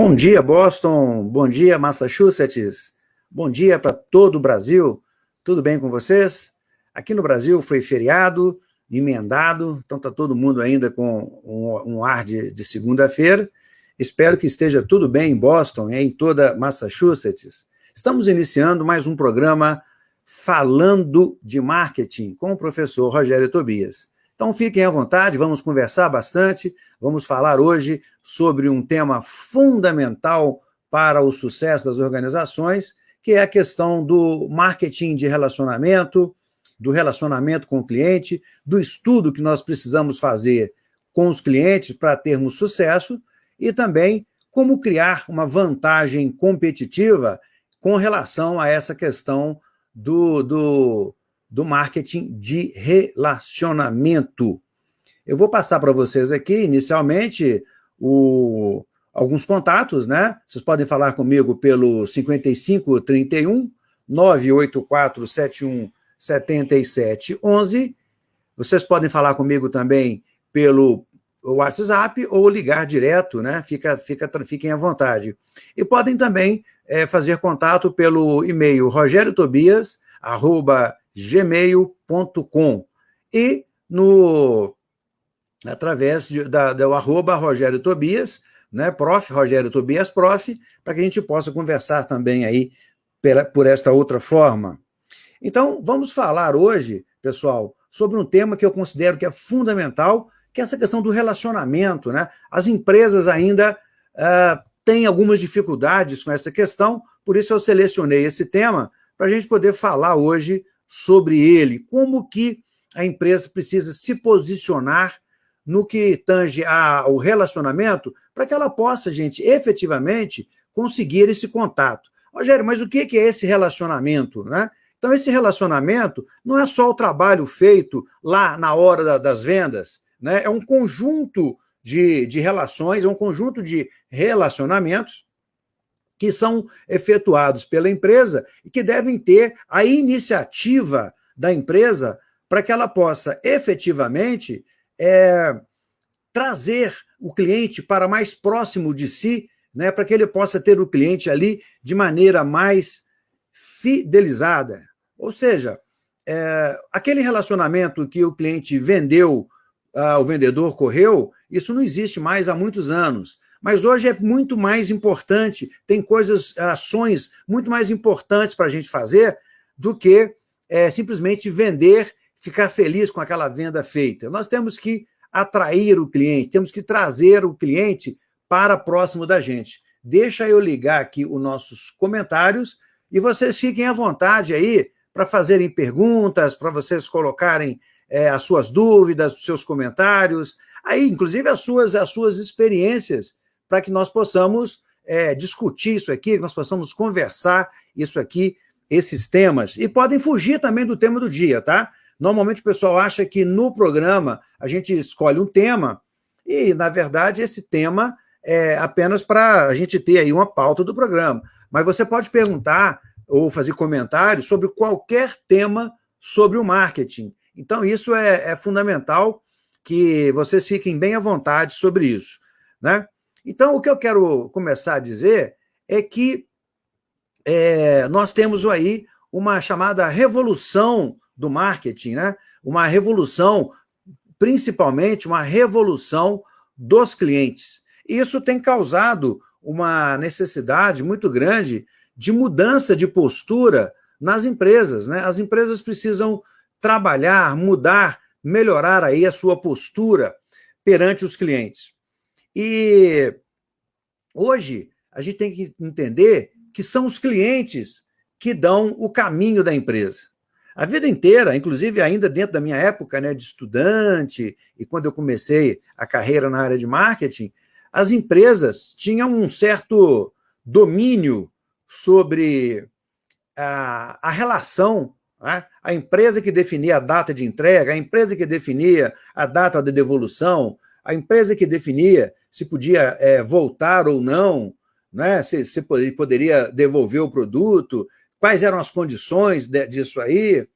Bom dia, Boston. Bom dia, Massachusetts. Bom dia para todo o Brasil. Tudo bem com vocês? Aqui no Brasil foi feriado, emendado, então está todo mundo ainda com um, ar de, de segunda-feira. Espero que esteja tudo bem em Boston e em toda Massachusetts. Estamos iniciando mais um programa Falando de Marketing com o professor Rogério Tobias. Então fiquem à vontade, vamos conversar bastante, vamos falar hoje sobre um tema fundamental para o sucesso das organizações, que é a questão do marketing de relacionamento, do relacionamento com o cliente, do estudo que nós precisamos fazer com os clientes para termos sucesso e também como criar uma vantagem competitiva com relação a essa questão do, do, do marketing de relacionamento. Eu vou passar para vocês aqui, inicialmente, o, alguns contatos, né? Vocês podem falar comigo pelo 5531 98471 7711. Vocês podem falar comigo também pelo WhatsApp ou ligar direto, né? Fica, fica, fiquem à vontade. E podem também é, fazer contato pelo e-mail rogeriotobias, arroba gmail.com e no, através de, da, do arroba Rogério Tobias, né, prof, Rogério Tobias prof, para que a gente possa conversar também aí pela, por esta outra forma. Então, vamos falar hoje, pessoal, sobre um tema que eu considero que é fundamental, que é essa questão do relacionamento. Né? As empresas ainda uh, têm algumas dificuldades com essa questão, por isso eu selecionei esse tema para a gente poder falar hoje sobre ele, como que a empresa precisa se posicionar no que tange ao relacionamento, para que ela possa, gente, efetivamente conseguir esse contato. Rogério, mas o que é esse relacionamento? Né? Então, esse relacionamento não é só o trabalho feito lá na hora das vendas, né? é um conjunto de, de relações, é um conjunto de relacionamentos que são efetuados pela empresa e que devem ter a iniciativa da empresa para que ela possa efetivamente é, trazer o cliente para mais próximo de si, né, para que ele possa ter o cliente ali de maneira mais fidelizada. Ou seja, é, aquele relacionamento que o cliente vendeu, ah, o vendedor correu, isso não existe mais há muitos anos. Mas hoje é muito mais importante, tem coisas, ações muito mais importantes para a gente fazer do que é, simplesmente vender, ficar feliz com aquela venda feita. Nós temos que atrair o cliente, temos que trazer o cliente para próximo da gente. Deixa eu ligar aqui os nossos comentários e vocês fiquem à vontade aí para fazerem perguntas, para vocês colocarem é, as suas dúvidas, os seus comentários, aí, inclusive, as suas, as suas experiências para que nós possamos é, discutir isso aqui, que nós possamos conversar isso aqui, esses temas. E podem fugir também do tema do dia, tá? Normalmente o pessoal acha que no programa a gente escolhe um tema e, na verdade, esse tema é apenas para a gente ter aí uma pauta do programa. Mas você pode perguntar ou fazer comentários sobre qualquer tema sobre o marketing. Então, isso é, é fundamental que vocês fiquem bem à vontade sobre isso. Né? Então, o que eu quero começar a dizer é que é, nós temos aí uma chamada revolução do marketing, né? uma revolução, principalmente uma revolução dos clientes. Isso tem causado uma necessidade muito grande de mudança de postura nas empresas. Né? As empresas precisam trabalhar, mudar, melhorar aí a sua postura perante os clientes. E hoje a gente tem que entender que são os clientes que dão o caminho da empresa. A vida inteira, inclusive ainda dentro da minha época né, de estudante e quando eu comecei a carreira na área de marketing, as empresas tinham um certo domínio sobre a, a relação, né? a empresa que definia a data de entrega, a empresa que definia a data de devolução, a empresa que definia se podia é, voltar ou não, né? se, se poderia devolver o produto, quais eram as condições de, disso aí.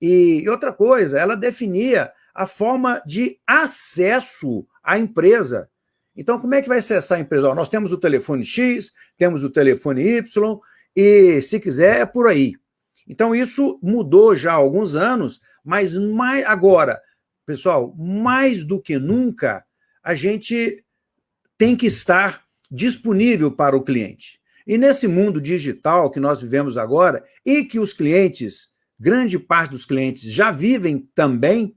E, e outra coisa, ela definia a forma de acesso à empresa. Então, como é que vai acessar a empresa? nós temos o telefone X, temos o telefone Y, e se quiser, é por aí. Então, isso mudou já há alguns anos, mas mais, agora, pessoal, mais do que nunca, a gente tem que estar disponível para o cliente. E nesse mundo digital que nós vivemos agora, e que os clientes, grande parte dos clientes já vivem também,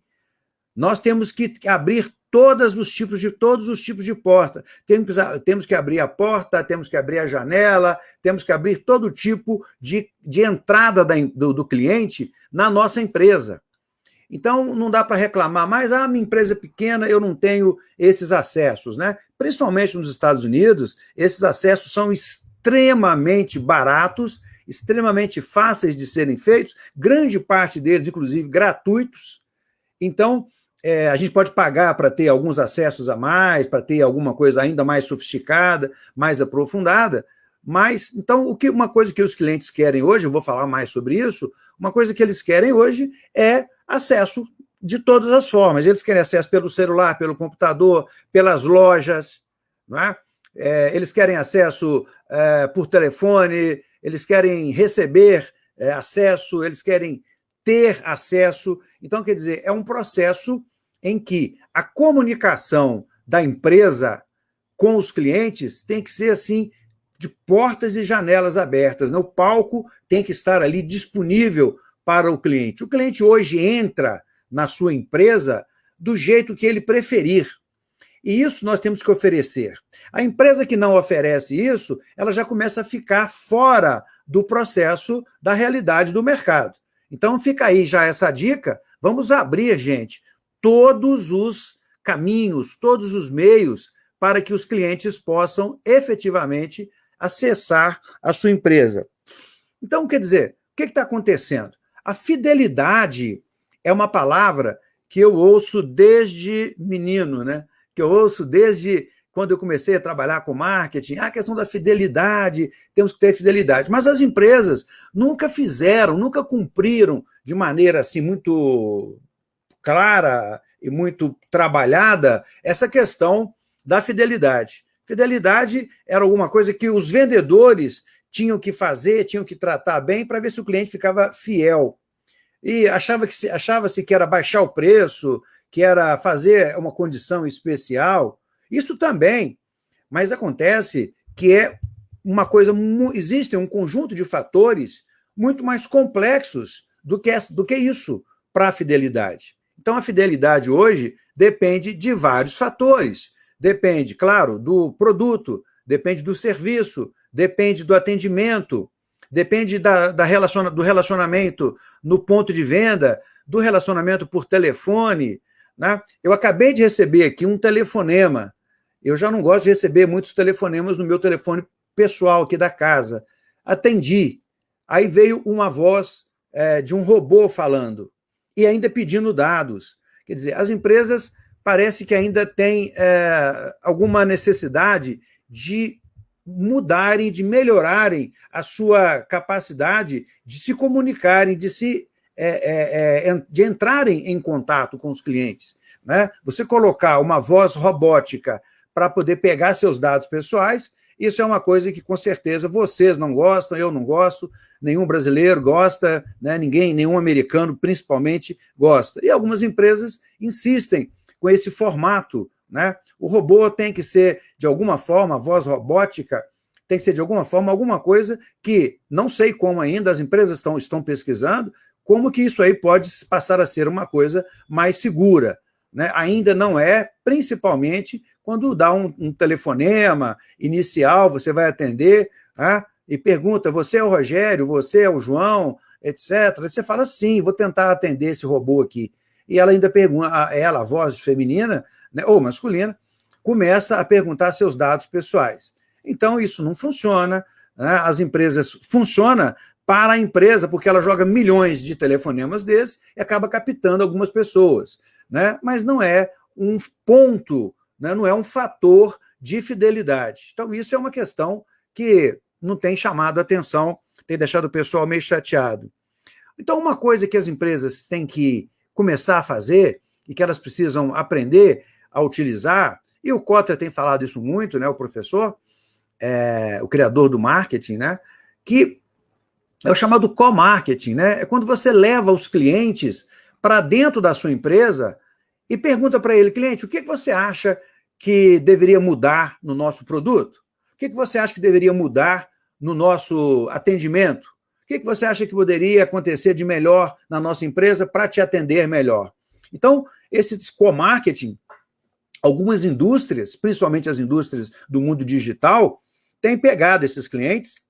nós temos que abrir todos os tipos de todos os tipos de porta. Temos, temos que abrir a porta, temos que abrir a janela, temos que abrir todo tipo de, de entrada da, do, do cliente na nossa empresa. Então, não dá para reclamar mais, ah, minha empresa é pequena, eu não tenho esses acessos. Né? Principalmente nos Estados Unidos, esses acessos são extremamente baratos, extremamente fáceis de serem feitos, grande parte deles, inclusive, gratuitos. Então, é, a gente pode pagar para ter alguns acessos a mais, para ter alguma coisa ainda mais sofisticada, mais aprofundada, mas, então, o que, uma coisa que os clientes querem hoje, eu vou falar mais sobre isso, uma coisa que eles querem hoje é acesso de todas as formas. Eles querem acesso pelo celular, pelo computador, pelas lojas, não é? É, eles querem acesso é, por telefone, eles querem receber é, acesso, eles querem ter acesso. Então, quer dizer, é um processo em que a comunicação da empresa com os clientes tem que ser assim, de portas e janelas abertas. Né? O palco tem que estar ali disponível para o cliente. O cliente hoje entra na sua empresa do jeito que ele preferir. E isso nós temos que oferecer. A empresa que não oferece isso, ela já começa a ficar fora do processo da realidade do mercado. Então fica aí já essa dica, vamos abrir, gente, todos os caminhos, todos os meios para que os clientes possam efetivamente acessar a sua empresa. Então, quer dizer, o que está acontecendo? A fidelidade é uma palavra que eu ouço desde menino, né? que eu ouço desde quando eu comecei a trabalhar com marketing, a questão da fidelidade, temos que ter fidelidade. Mas as empresas nunca fizeram, nunca cumpriram de maneira assim muito clara e muito trabalhada essa questão da fidelidade. Fidelidade era alguma coisa que os vendedores tinham que fazer, tinham que tratar bem para ver se o cliente ficava fiel. E achava que achava-se que era baixar o preço, que era fazer uma condição especial. Isso também, mas acontece que é uma coisa, existe um conjunto de fatores muito mais complexos do que, do que isso para a fidelidade. Então, a fidelidade hoje depende de vários fatores. Depende, claro, do produto, depende do serviço, depende do atendimento, depende da, da relaciona, do relacionamento no ponto de venda, do relacionamento por telefone. Né? Eu acabei de receber aqui um telefonema. Eu já não gosto de receber muitos telefonemas no meu telefone pessoal aqui da casa. Atendi. Aí veio uma voz é, de um robô falando e ainda pedindo dados. Quer dizer, as empresas parece que ainda têm é, alguma necessidade de mudarem, de melhorarem a sua capacidade de se comunicarem, de se é, é, é de entrarem em contato com os clientes. Né? Você colocar uma voz robótica para poder pegar seus dados pessoais isso é uma coisa que, com certeza, vocês não gostam, eu não gosto, nenhum brasileiro gosta, né, ninguém, nenhum americano, principalmente, gosta. E algumas empresas insistem com esse formato. Né? O robô tem que ser, de alguma forma, a voz robótica tem que ser, de alguma forma, alguma coisa que, não sei como ainda, as empresas estão, estão pesquisando, como que isso aí pode passar a ser uma coisa mais segura. Né? Ainda não é, principalmente quando dá um, um telefonema inicial, você vai atender né, e pergunta, você é o Rogério, você é o João, etc. Você fala, sim, vou tentar atender esse robô aqui. E ela ainda pergunta, ela, a voz feminina né, ou masculina, começa a perguntar seus dados pessoais. Então, isso não funciona, né? as empresas... Funciona para a empresa, porque ela joga milhões de telefonemas desses e acaba captando algumas pessoas. Né? Mas não é um ponto né, não é um fator de fidelidade. Então, isso é uma questão que não tem chamado a atenção, tem deixado o pessoal meio chateado. Então, uma coisa que as empresas têm que começar a fazer e que elas precisam aprender a utilizar, e o Kotler tem falado isso muito, né, o professor, é, o criador do marketing, né, que é o chamado co-marketing, né? É quando você leva os clientes para dentro da sua empresa e pergunta para ele, cliente, o que você acha que deveria mudar no nosso produto? O que você acha que deveria mudar no nosso atendimento? O que você acha que poderia acontecer de melhor na nossa empresa para te atender melhor? Então, esse co-marketing, algumas indústrias, principalmente as indústrias do mundo digital, têm pegado esses clientes,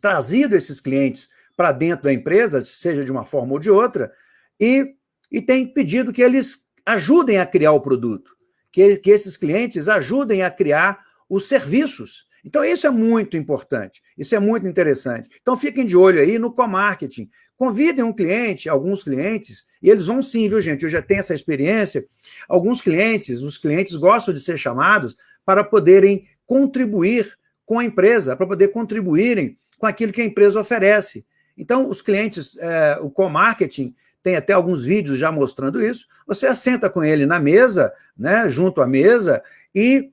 trazido esses clientes para dentro da empresa, seja de uma forma ou de outra, e, e têm pedido que eles ajudem a criar o produto, que, que esses clientes ajudem a criar os serviços. Então, isso é muito importante, isso é muito interessante. Então, fiquem de olho aí no co-marketing. Convidem um cliente, alguns clientes, e eles vão sim, viu, gente? Eu já tenho essa experiência. Alguns clientes, os clientes gostam de ser chamados para poderem contribuir com a empresa, para poder contribuírem com aquilo que a empresa oferece. Então, os clientes, é, o co-marketing, tem até alguns vídeos já mostrando isso, você assenta com ele na mesa, né, junto à mesa, e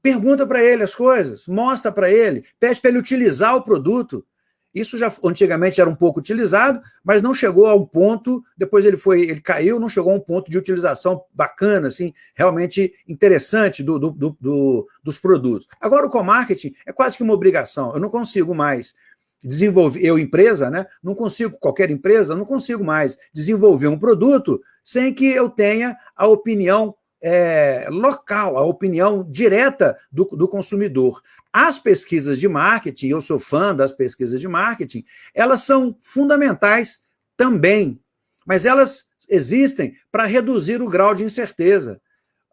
pergunta para ele as coisas, mostra para ele, pede para ele utilizar o produto, isso já antigamente era um pouco utilizado, mas não chegou a um ponto, depois ele foi, ele caiu, não chegou a um ponto de utilização bacana, assim, realmente interessante do, do, do, do dos produtos. Agora o co-marketing é quase que uma obrigação, eu não consigo mais desenvolver, eu empresa, né, não consigo, qualquer empresa, não consigo mais desenvolver um produto sem que eu tenha a opinião é, local, a opinião direta do, do consumidor. As pesquisas de marketing, eu sou fã das pesquisas de marketing, elas são fundamentais também, mas elas existem para reduzir o grau de incerteza.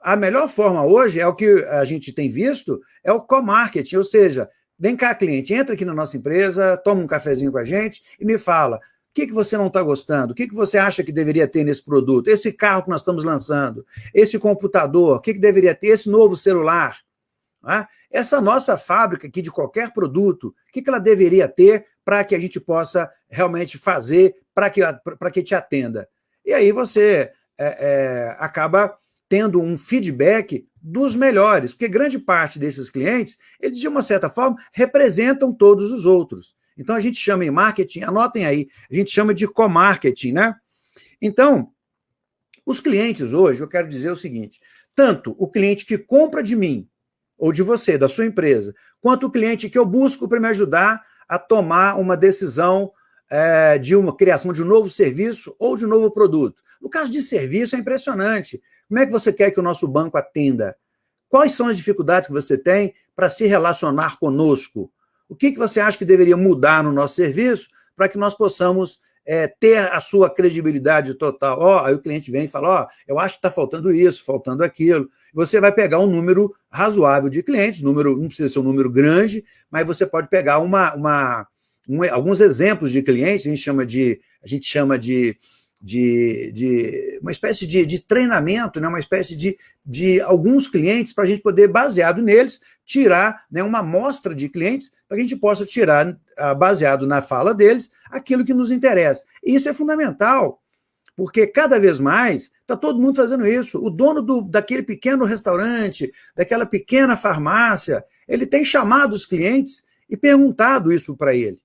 A melhor forma hoje é o que a gente tem visto, é o co-marketing, ou seja, vem cá, cliente, entra aqui na nossa empresa, toma um cafezinho com a gente e me fala, que, que você não está gostando? O que, que você acha que deveria ter nesse produto? Esse carro que nós estamos lançando, esse computador, o que, que deveria ter? Esse novo celular. Né? Essa nossa fábrica aqui de qualquer produto, o que, que ela deveria ter para que a gente possa realmente fazer para que, que te atenda? E aí você é, é, acaba tendo um feedback dos melhores, porque grande parte desses clientes, eles, de uma certa forma, representam todos os outros. Então, a gente chama em marketing, anotem aí, a gente chama de co-marketing, né? Então, os clientes hoje, eu quero dizer o seguinte, tanto o cliente que compra de mim, ou de você, da sua empresa, quanto o cliente que eu busco para me ajudar a tomar uma decisão é, de uma criação de um novo serviço ou de um novo produto. No caso de serviço, é impressionante. Como é que você quer que o nosso banco atenda? Quais são as dificuldades que você tem para se relacionar conosco? O que, que você acha que deveria mudar no nosso serviço para que nós possamos é, ter a sua credibilidade total? Ó, oh, aí o cliente vem e fala, ó, oh, eu acho que está faltando isso, faltando aquilo. Você vai pegar um número razoável de clientes, número não precisa ser um número grande, mas você pode pegar uma, uma, um, alguns exemplos de clientes, a gente chama de, a gente chama de de, de uma espécie de, de, treinamento, né, uma espécie de, de alguns clientes para a gente poder, baseado neles, tirar né, uma amostra de clientes para que a gente possa tirar, ah, baseado na fala deles, aquilo que nos interessa. E isso é fundamental, porque cada vez mais está todo mundo fazendo isso. O dono do, daquele pequeno restaurante, daquela pequena farmácia, ele tem chamado os clientes e perguntado isso para ele.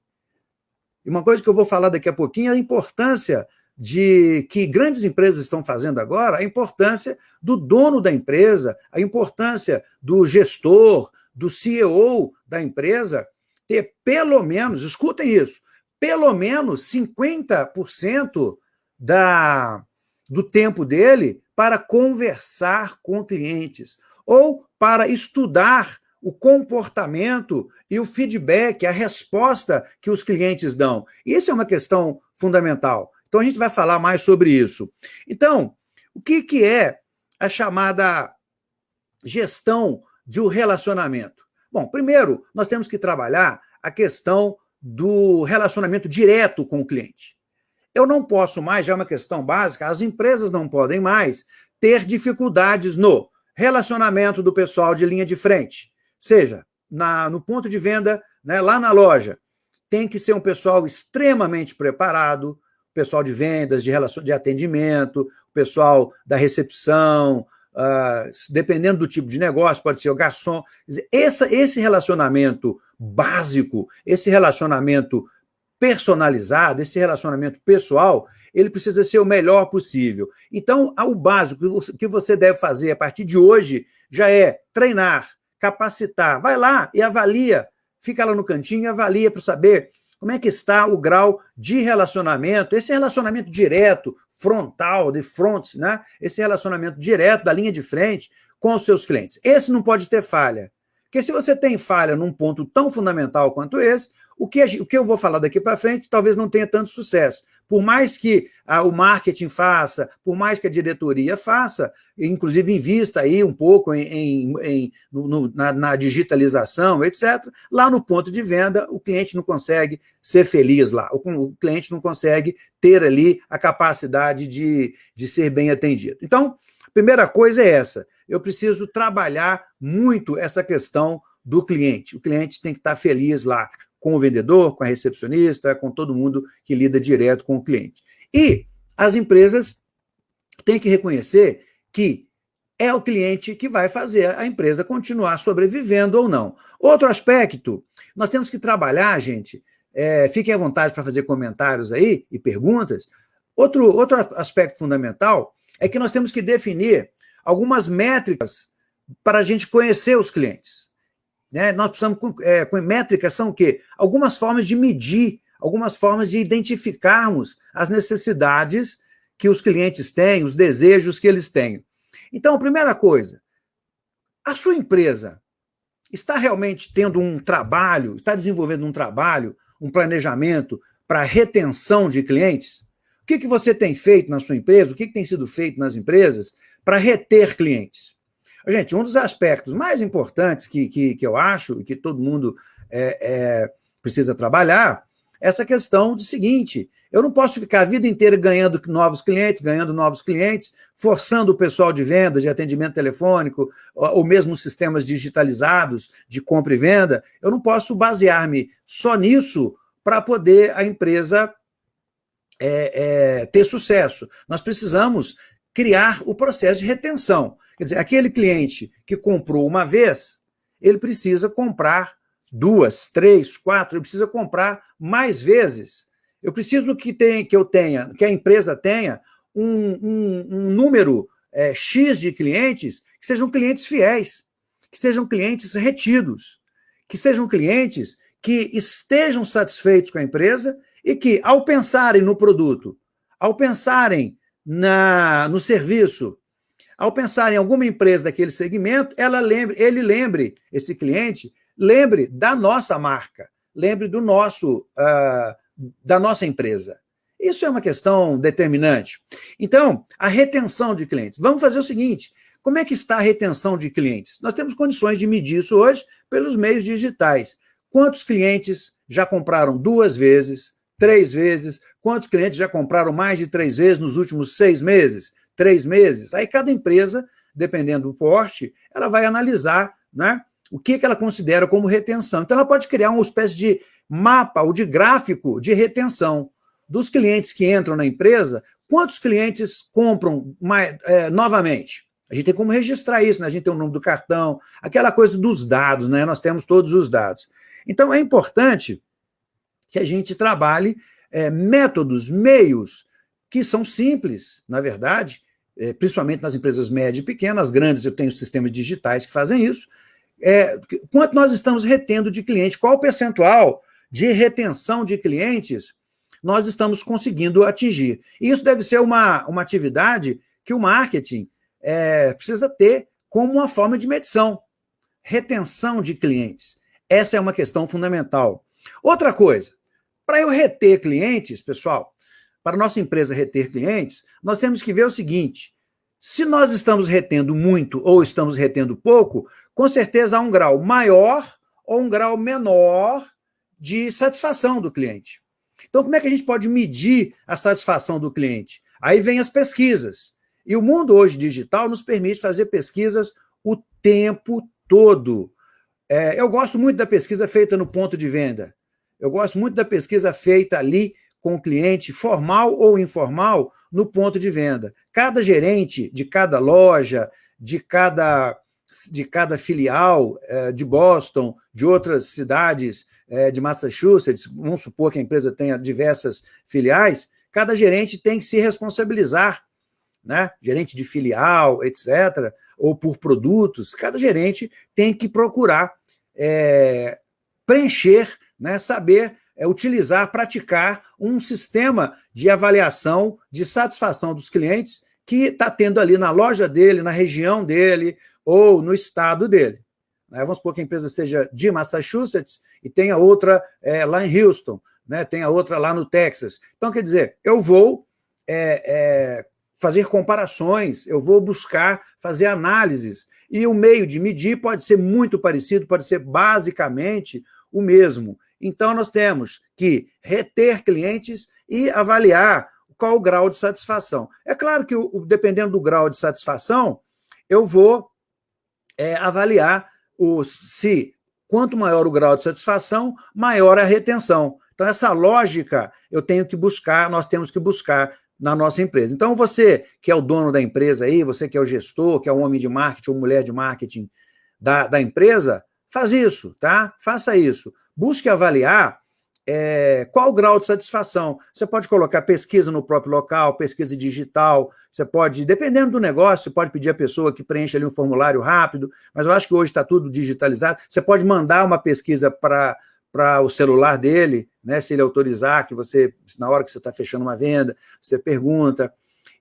E uma coisa que eu vou falar daqui a pouquinho é a importância de que grandes empresas estão fazendo agora, a importância do dono da empresa, a importância do gestor, do CEO da empresa, ter pelo menos, escutem isso, pelo menos 50% da, do tempo dele para conversar com clientes ou para estudar o comportamento e o feedback, a resposta que os clientes dão. Isso é uma questão fundamental. Então, a gente vai falar mais sobre isso. Então, o que, que é a chamada gestão de um relacionamento? Bom, primeiro, nós temos que trabalhar a questão do relacionamento direto com o cliente. Eu não posso mais, já é uma questão básica, as empresas não podem mais ter dificuldades no relacionamento do pessoal de linha de frente, seja na, no ponto de venda, né, lá na loja. Tem que ser um pessoal extremamente preparado, pessoal de vendas, de, relação, de atendimento, o pessoal da recepção, uh, dependendo do tipo de negócio, pode ser o garçom. Essa, esse relacionamento básico, esse relacionamento personalizado, esse relacionamento pessoal, ele precisa ser o melhor possível. Então, o básico que você deve fazer a partir de hoje já é treinar, capacitar. Vai lá e avalia, fica lá no cantinho e avalia para saber como é que está o grau de relacionamento, esse relacionamento direto, frontal, de front, né? esse relacionamento direto da linha de frente com os seus clientes. Esse não pode ter falha. Porque se você tem falha num ponto tão fundamental quanto esse, o que, o que eu vou falar daqui para frente talvez não tenha tanto sucesso. Por mais que ah, o marketing faça, por mais que a diretoria faça, inclusive invista aí um pouco em, em, em no, na, na, digitalização, etc., lá no ponto de venda, o cliente não consegue ser feliz lá, o, o cliente não consegue ter ali a capacidade de, de ser bem atendido. Então, a primeira coisa é essa, eu preciso trabalhar muito essa questão do cliente. O cliente tem que estar feliz lá com o vendedor, com a recepcionista, com todo mundo que lida direto com o cliente. E as empresas têm que reconhecer que é o cliente que vai fazer a empresa continuar sobrevivendo ou não. Outro aspecto, nós temos que trabalhar, gente, é, fiquem à vontade para fazer comentários aí e perguntas. Outro, outro aspecto fundamental é que nós temos que definir algumas métricas para a gente conhecer os clientes. Né? Nós precisamos, é, com métricas são o quê? Algumas formas de medir, algumas formas de identificarmos as necessidades que os clientes têm, os desejos que eles têm. Então, a primeira coisa, a sua empresa está realmente tendo um trabalho, está desenvolvendo um trabalho, um planejamento para retenção de clientes? O que, que você tem feito na sua empresa, o que, que tem sido feito nas empresas para reter clientes? Gente, um dos aspectos mais importantes que, que, que eu acho e que todo mundo é, é, precisa trabalhar é essa questão do seguinte, eu não posso ficar a vida inteira ganhando novos clientes, ganhando novos clientes, forçando o pessoal de vendas, de atendimento telefônico, ou, mesmo sistemas digitalizados de compra e venda. Eu não posso basear-me só nisso para poder a empresa é, é, ter sucesso. Nós precisamos criar o processo de retenção. Quer dizer, aquele cliente que comprou uma vez, ele precisa comprar duas, três, quatro, ele precisa comprar mais vezes. Eu preciso que, tem, que eu tenha, que a empresa tenha um, um, um número é, X de clientes que sejam clientes fiéis, que sejam clientes retidos, que sejam clientes que estejam satisfeitos com a empresa e que, ao pensarem no produto, ao pensarem na, no serviço, ao pensar em alguma empresa daquele segmento, ela lembre, ele lembre, esse cliente, lembre da nossa marca, lembre do nosso, uh, da nossa empresa. Isso é uma questão determinante. Então, a retenção de clientes. Vamos fazer o seguinte, como é que está a retenção de clientes? Nós temos condições de medir isso hoje pelos meios digitais. Quantos clientes já compraram duas vezes, três vezes? Quantos clientes já compraram mais de três vezes nos últimos seis meses? três meses. Aí cada empresa, dependendo do porte, ela vai analisar né, o que, que ela considera como retenção. Então ela pode criar uma espécie de mapa ou de gráfico de retenção dos clientes que entram na empresa, quantos clientes compram mais, é, novamente. A gente tem como registrar isso, né? a gente tem o número do cartão, aquela coisa dos dados, né? nós temos todos os dados. Então é importante que a gente trabalhe é, métodos, meios, que são simples, na verdade, é, principalmente nas empresas médias e pequenas, grandes eu tenho sistemas digitais que fazem isso, é, quanto nós estamos retendo de cliente, qual o percentual de retenção de clientes nós estamos conseguindo atingir. E isso deve ser uma, uma atividade que o marketing é, precisa ter como uma forma de medição. Retenção de clientes. Essa é uma questão fundamental. Outra coisa, para eu reter clientes, pessoal, para nossa empresa reter clientes, nós temos que ver o seguinte, se nós estamos retendo muito ou estamos retendo pouco, com certeza há um grau maior ou um grau menor de satisfação do cliente. Então, como é que a gente pode medir a satisfação do cliente? Aí vem as pesquisas. E o mundo hoje digital nos permite fazer pesquisas o tempo todo. É, eu gosto muito da pesquisa feita no ponto de venda. Eu gosto muito da pesquisa feita ali com o cliente, formal ou informal, no ponto de venda. Cada gerente de cada loja, de cada, de cada filial é, de Boston, de outras cidades é, de Massachusetts, vamos supor que a empresa tenha diversas filiais, cada gerente tem que se responsabilizar, né? gerente de filial, etc., ou por produtos, cada gerente tem que procurar é, preencher, né, saber é, utilizar, praticar um sistema de avaliação de satisfação dos clientes que está tendo ali na loja dele, na região dele ou no estado dele. Né? Vamos supor que a empresa seja de Massachusetts e tenha outra é, lá em Houston, né? tenha outra lá no Texas. Então, quer dizer, eu vou é, é, fazer comparações, eu vou buscar fazer análises, e o meio de medir pode ser muito parecido, pode ser basicamente o mesmo. Então, nós temos que reter clientes e avaliar qual o grau de satisfação. É claro que, dependendo do grau de satisfação, eu vou é, avaliar o, se quanto maior o grau de satisfação, maior a retenção. Então, essa lógica eu tenho que buscar, nós temos que buscar na nossa empresa. Então, você que é o dono da empresa aí, você que é o gestor, que é o homem de marketing ou mulher de marketing da, da empresa, faz isso, tá? Faça isso busque avaliar é, qual o grau de satisfação. Você pode colocar pesquisa no próprio local, pesquisa digital, você pode, dependendo do negócio, você pode pedir a pessoa que preencha ali um formulário rápido, mas eu acho que hoje está tudo digitalizado. Você pode mandar uma pesquisa para para o celular dele, né, se ele autorizar, que você, na hora que você está fechando uma venda, você pergunta.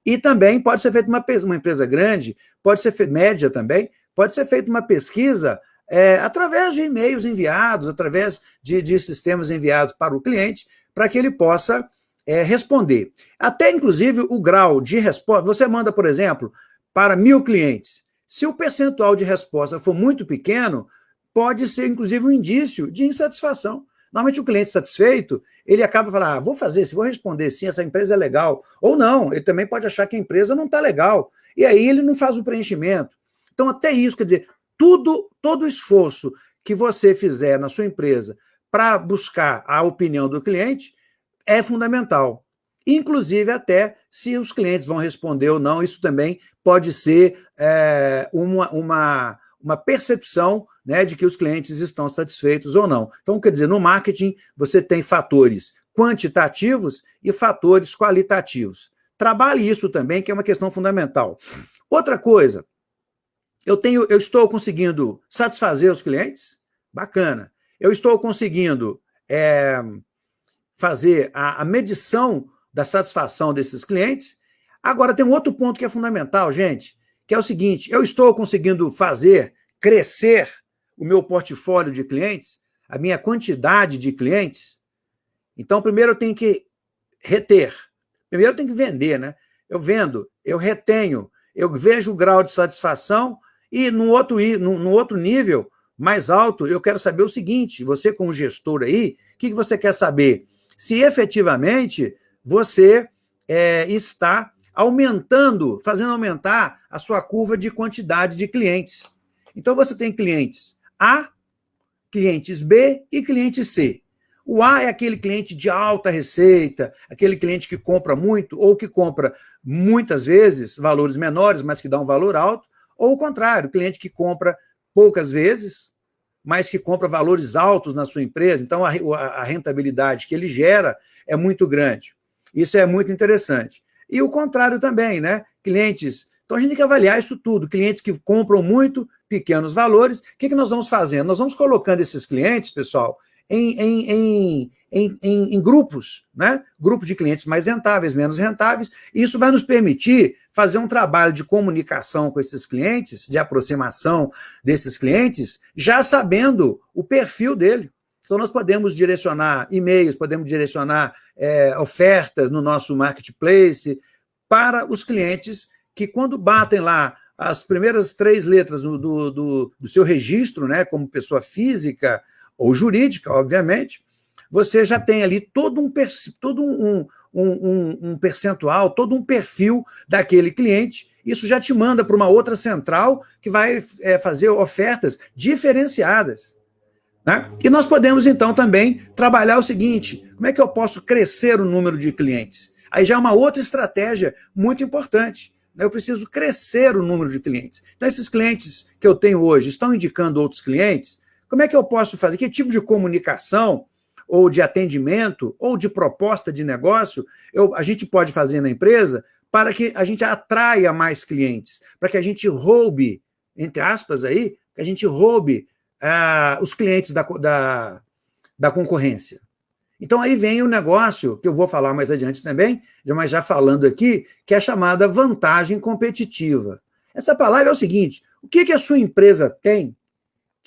E também pode ser feita uma, uma empresa grande, pode ser média também, pode ser feita uma pesquisa é, através de e-mails enviados, através de, de, sistemas enviados para o cliente, para que ele possa é, responder. Até, inclusive, o grau de resposta, você manda, por exemplo, para mil clientes. Se o percentual de resposta for muito pequeno, pode ser, inclusive, um indício de insatisfação. Normalmente o cliente satisfeito, ele acaba falando, ah, vou fazer, se vou responder sim, essa empresa é legal. Ou não, ele também pode achar que a empresa não está legal. E aí ele não faz o preenchimento. Então, até isso, quer dizer, tudo, todo esforço que você fizer na sua empresa para buscar a opinião do cliente é fundamental. Inclusive até se os clientes vão responder ou não, isso também pode ser é, uma, uma, uma percepção né, de que os clientes estão satisfeitos ou não. Então, quer dizer, no marketing você tem fatores quantitativos e fatores qualitativos. Trabalhe isso também, que é uma questão fundamental. Outra coisa, eu, tenho, eu estou conseguindo satisfazer os clientes? Bacana. Eu estou conseguindo é, fazer a, a medição da satisfação desses clientes? Agora, tem um outro ponto que é fundamental, gente, que é o seguinte, eu estou conseguindo fazer crescer o meu portfólio de clientes, a minha quantidade de clientes? Então, primeiro eu tenho que reter. Primeiro eu tenho que vender, né? Eu vendo, eu retenho, eu vejo o grau de satisfação, e no outro, no, no outro nível, mais alto, eu quero saber o seguinte, você como gestor aí, o que, que você quer saber? Se efetivamente você é, está aumentando, fazendo aumentar a sua curva de quantidade de clientes. Então você tem clientes A, clientes B e clientes C. O A é aquele cliente de alta receita, aquele cliente que compra muito ou que compra muitas vezes valores menores, mas que dá um valor alto. Ou o contrário, cliente que compra poucas vezes, mas que compra valores altos na sua empresa, então a, a rentabilidade que ele gera é muito grande. Isso é muito interessante. E o contrário também, né? Clientes. Então a gente tem que avaliar isso tudo. Clientes que compram muito, pequenos valores. O que, que nós vamos fazendo? Nós vamos colocando esses clientes, pessoal, em, em, em, em, grupos, né? grupos de clientes mais rentáveis, menos rentáveis, e isso vai nos permitir fazer um trabalho de comunicação com esses clientes, de aproximação desses clientes, já sabendo o perfil dele. Então, nós podemos direcionar e-mails, podemos direcionar é, ofertas no nosso marketplace para os clientes que, quando batem lá as primeiras três letras do, do, do seu registro, né, como pessoa física, ou jurídica, obviamente, você já tem ali todo um, todo um, um, um, percentual, todo um perfil daquele cliente, isso já te manda para uma outra central que vai é, fazer ofertas diferenciadas. Né? E nós podemos, então, também trabalhar o seguinte, como é que eu posso crescer o número de clientes? Aí já é uma outra estratégia muito importante. né? eu preciso crescer o número de clientes. Então, esses clientes que eu tenho hoje estão indicando outros clientes, como é que eu posso fazer? Que tipo de comunicação, ou de atendimento, ou de proposta de negócio eu, a gente pode fazer na empresa para que a gente atraia mais clientes, para que a gente roube, entre aspas aí, que a gente roube ah, os clientes da, da, da concorrência. Então aí vem o negócio, que eu vou falar mais adiante também, mas já falando aqui, que é a chamada vantagem competitiva. Essa palavra é o seguinte, o que, que a sua empresa tem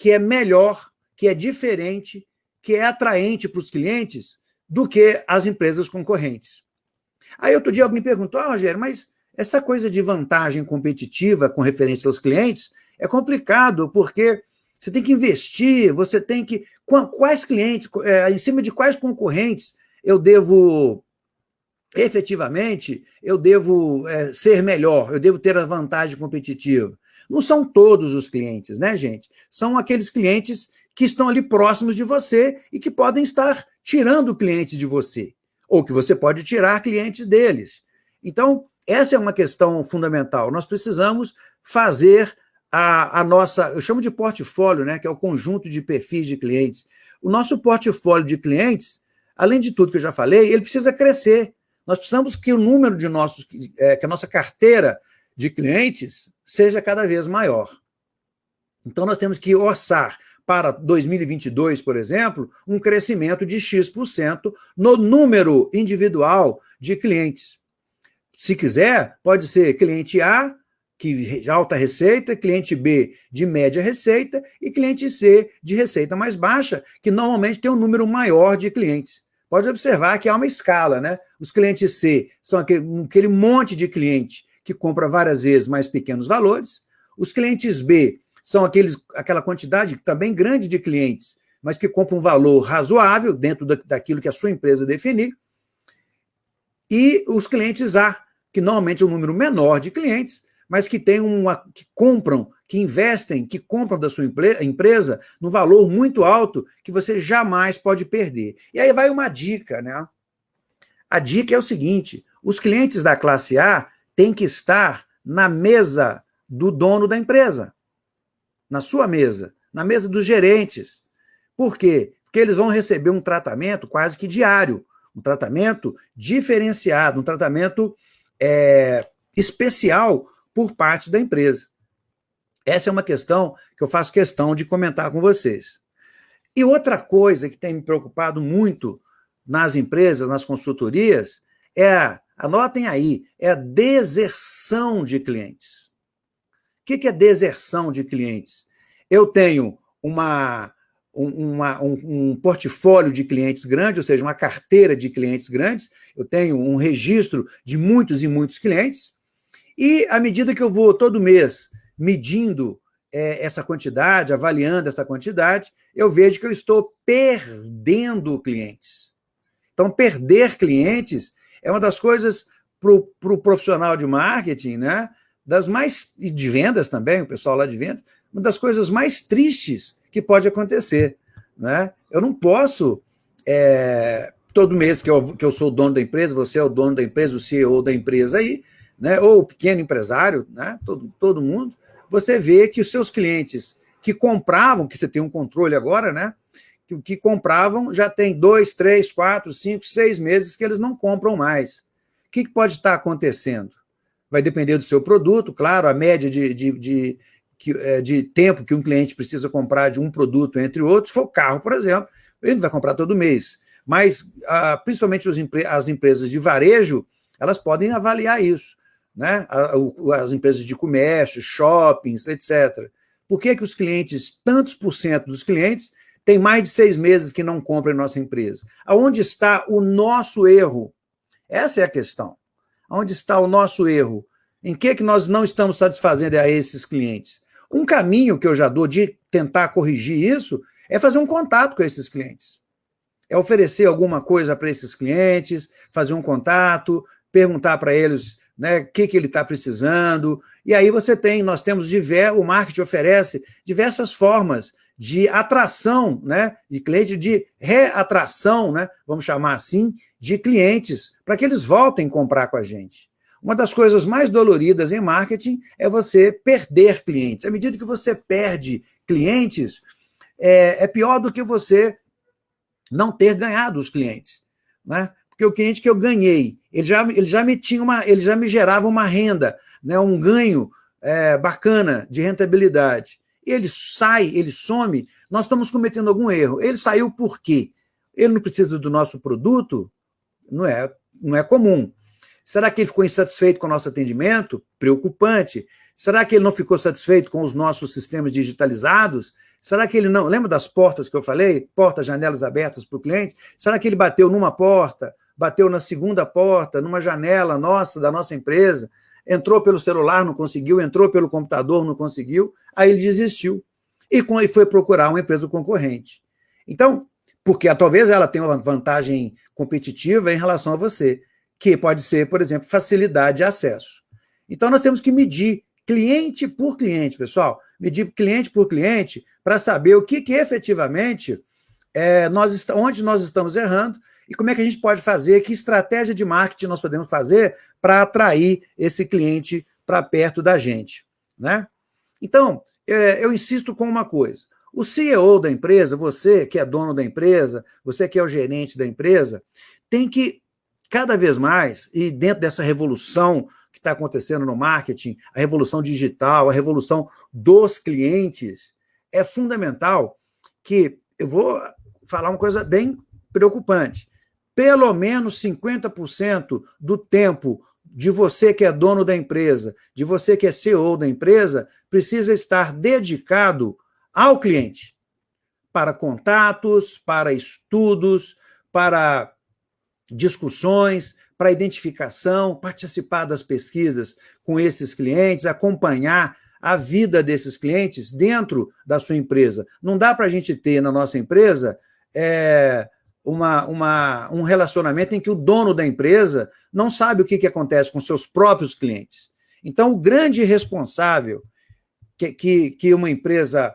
que é melhor, que é diferente, que é atraente para os clientes do que as empresas concorrentes? Aí outro dia alguém me perguntou, ah, Rogério, mas essa coisa de vantagem competitiva com referência aos clientes é complicado, porque você tem que investir, você tem que... Quais clientes, é, em cima de quais concorrentes eu devo, efetivamente, eu devo é, ser melhor, eu devo ter a vantagem competitiva? Não são todos os clientes, né, gente? São aqueles clientes que estão ali próximos de você e que podem estar tirando clientes de você, ou que você pode tirar clientes deles. Então, essa é uma questão fundamental. Nós precisamos fazer a, a, nossa, eu chamo de portfólio, né, que é o conjunto de perfis de clientes. O nosso portfólio de clientes, além de tudo que eu já falei, ele precisa crescer. Nós precisamos que o número de nossos, é, que a nossa carteira de clientes seja cada vez maior. Então, nós temos que orçar para 2022, por exemplo, um crescimento de X% no número individual de clientes. Se quiser, pode ser cliente A que alta receita, cliente B de média receita e cliente C de receita mais baixa, que normalmente tem um número maior de clientes. Pode observar que há uma escala, né? Os clientes C são aquele, aquele monte de cliente que compra várias vezes mais pequenos valores. Os clientes B são aqueles, aquela quantidade também grande de clientes, mas que compram um valor razoável dentro da, daquilo que a sua empresa definir. E os clientes A, que normalmente é um número menor de clientes, mas que tem uma que compram, que investem, que compram da sua empresa no valor muito alto que você jamais pode perder. E aí vai uma dica, né? A dica é o seguinte: os clientes da classe A têm que estar na mesa do dono da empresa, na sua mesa, na mesa dos gerentes. Por quê? Porque eles vão receber um tratamento quase que diário, um tratamento diferenciado, um tratamento é, especial por parte da empresa. Essa é uma questão que eu faço questão de comentar com vocês. E outra coisa que tem me preocupado muito nas empresas, nas consultorias, é, anotem aí, é a deserção de clientes. O que é deserção de clientes? Eu tenho uma, uma, um, um, portfólio de clientes grande, ou seja, uma carteira de clientes grandes, eu tenho um registro de muitos e muitos clientes, e à medida que eu vou todo mês medindo é, essa quantidade, avaliando essa quantidade, eu vejo que eu estou perdendo clientes. Então, perder clientes é uma das coisas para o pro profissional de marketing, né? Das mais. e de vendas também, o pessoal lá de vendas, uma das coisas mais tristes que pode acontecer. Né? Eu não posso. É, todo mês que eu, que eu sou o dono da empresa, você é o dono da empresa, o CEO da empresa aí, né, ou o pequeno empresário, né, todo, todo mundo, você vê que os seus clientes que compravam, que você tem um controle agora, né, que, que compravam já tem dois, três, quatro, cinco, seis meses que eles não compram mais. O que, que pode estar acontecendo? Vai depender do seu produto, claro, a média de, de, de, de, é, de tempo que um cliente precisa comprar de um produto entre outros, se for carro, por exemplo, ele não vai comprar todo mês. Mas, ah, principalmente as empresas de varejo, elas podem avaliar isso né? as empresas de comércio, shoppings, etc. Por que, que os clientes, tantos por cento dos clientes, têm mais de seis meses que não compram em nossa empresa? Aonde está o nosso erro? Essa é a questão. Onde está o nosso erro? Em que, que nós não estamos satisfazendo a esses clientes? Um caminho que eu já dou de tentar corrigir isso é fazer um contato com esses clientes. É oferecer alguma coisa para esses clientes, fazer um contato, perguntar para eles né, o que, que ele está precisando. E aí você tem, nós temos o marketing oferece diversas formas de atração, né, de cliente, de reatração, né, vamos chamar assim, de clientes, para que eles voltem a comprar com a gente. Uma das coisas mais doloridas em marketing é você perder clientes. À medida que você perde clientes, é, é pior do que você não ter ganhado os clientes. Né? Porque o cliente que eu ganhei, ele já, ele já me tinha uma, ele já me gerava uma renda, né, um ganho é, bacana de rentabilidade. Ele sai, ele some, nós estamos cometendo algum erro. Ele saiu por quê? Ele não precisa do nosso produto? Não é, não é comum. Será que ele ficou insatisfeito com o nosso atendimento? Preocupante. Será que ele não ficou satisfeito com os nossos sistemas digitalizados? Será que ele não... Lembra das portas que eu falei? Portas, janelas abertas para o cliente? Será que ele bateu numa porta, bateu na segunda porta, numa janela nossa, da nossa empresa, entrou pelo celular, não conseguiu, entrou pelo computador, não conseguiu, aí ele desistiu e foi procurar uma empresa concorrente. Então, porque talvez ela tenha uma vantagem competitiva em relação a você que pode ser, por exemplo, facilidade de acesso. Então, nós temos que medir cliente por cliente, pessoal, medir cliente por cliente para saber o que, que efetivamente, é, nós, onde nós estamos errando e como é que a gente pode fazer, que estratégia de marketing nós podemos fazer para atrair esse cliente para perto da gente. Né? Então, é, eu insisto com uma coisa, o CEO da empresa, você que é dono da empresa, você que é o gerente da empresa, tem que cada vez mais, e dentro dessa revolução que está acontecendo no marketing, a revolução digital, a revolução dos clientes, é fundamental que, eu vou falar uma coisa bem preocupante, pelo menos 50% do tempo de você que é dono da empresa, de você que é CEO da empresa, precisa estar dedicado ao cliente, para contatos, para estudos, para discussões, para identificação, participar das pesquisas com esses clientes, acompanhar a vida desses clientes dentro da sua empresa. Não dá para a gente ter na nossa empresa é, uma, uma, um relacionamento em que o dono da empresa não sabe o que, que acontece com seus próprios clientes. Então, o grande responsável que, que, que uma empresa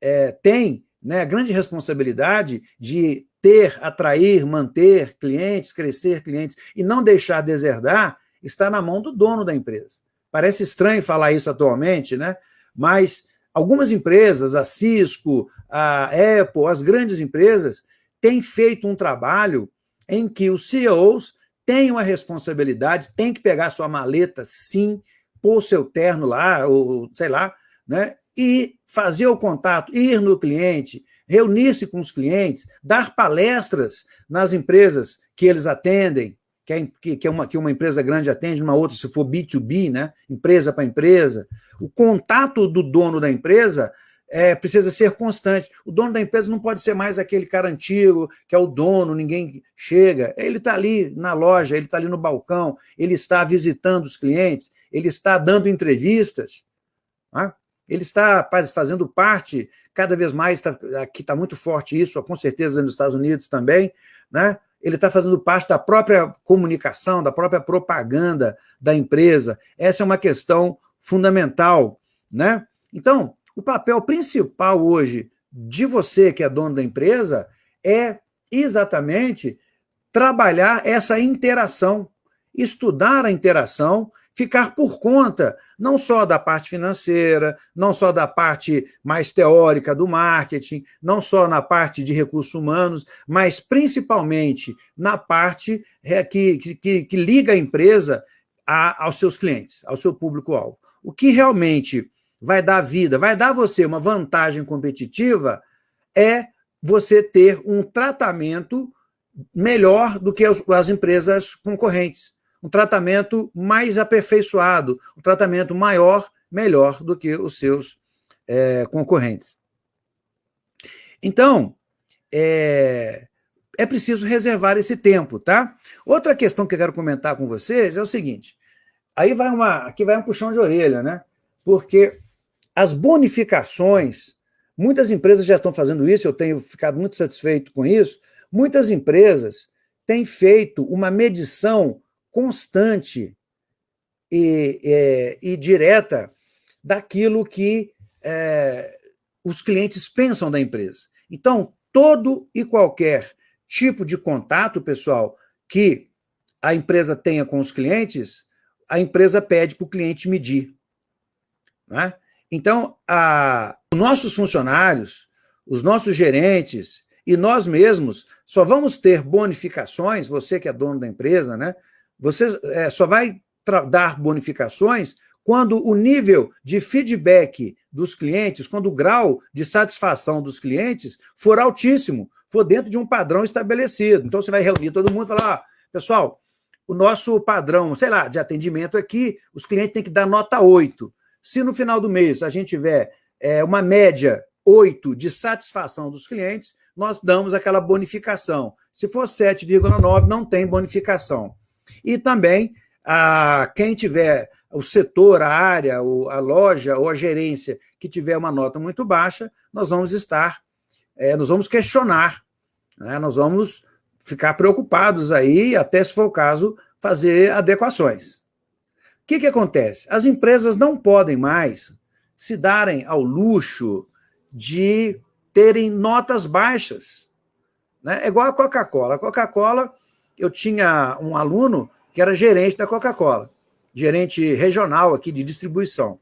é, tem, né, a grande responsabilidade de ter, atrair, manter clientes, crescer clientes e não deixar deserdar, está na mão do dono da empresa. Parece estranho falar isso atualmente, né? mas algumas empresas, a Cisco, a Apple, as grandes empresas, têm feito um trabalho em que os CEOs têm uma responsabilidade, têm que pegar sua maleta, sim, pôr seu terno lá, ou sei lá, né? e fazer o contato, ir no cliente, reunir-se com os clientes, dar palestras nas empresas que eles atendem, que, é, que, é uma, que uma empresa grande atende, uma outra, se for B2B, né? empresa para empresa. O contato do dono da empresa é, precisa ser constante. O dono da empresa não pode ser mais aquele cara antigo, que é o dono, ninguém chega. Ele está ali na loja, ele está ali no balcão, ele está visitando os clientes, ele está dando entrevistas. Né? ele está fazendo parte, cada vez mais, tá, aqui está muito forte isso, com certeza nos Estados Unidos também, né? ele está fazendo parte da própria comunicação, da própria propaganda da empresa. Essa é uma questão fundamental. Né? Então, o papel principal hoje de você, que é dono da empresa, é exatamente trabalhar essa interação, estudar a interação ficar por conta não só da parte financeira, não só da parte mais teórica do marketing, não só na parte de recursos humanos, mas principalmente na parte é, que, que, que liga a empresa a, aos seus clientes, ao seu público-alvo. O que realmente vai dar vida, vai dar você uma vantagem competitiva é você ter um tratamento melhor do que as empresas concorrentes um tratamento mais aperfeiçoado, um tratamento maior, melhor do que os seus é, concorrentes. Então, é, é preciso reservar esse tempo, tá? Outra questão que eu quero comentar com vocês é o seguinte, aí vai uma, aqui vai um puxão de orelha, né? Porque as bonificações, muitas empresas já estão fazendo isso, eu tenho ficado muito satisfeito com isso, muitas empresas têm feito uma medição constante e, é, e direta daquilo que é, os clientes pensam da empresa. Então, todo e qualquer tipo de contato, pessoal, que a empresa tenha com os clientes, a empresa pede para o cliente medir. Né? Então, a, os nossos funcionários, os nossos gerentes e nós mesmos só vamos ter bonificações, você que é dono da empresa, né? você é, só vai dar bonificações quando o nível de feedback dos clientes, quando o grau de satisfação dos clientes for altíssimo, for dentro de um padrão estabelecido. Então, você vai reunir todo mundo e falar, ah, pessoal, o nosso padrão, sei lá, de atendimento aqui, os clientes têm que dar nota 8. Se no final do mês a gente tiver é, uma média 8 de satisfação dos clientes, nós damos aquela bonificação. Se for 7,9, não tem bonificação. E também, a, quem tiver o setor, a área, a loja ou a gerência que tiver uma nota muito baixa, nós vamos estar, é, nós vamos questionar, né? nós vamos ficar preocupados aí, até se for o caso, fazer adequações. O que, que acontece? As empresas não podem mais se darem ao luxo de terem notas baixas. Né? É igual a Coca-Cola. A Coca-Cola, eu tinha um aluno que era gerente da Coca-Cola gerente regional aqui de distribuição.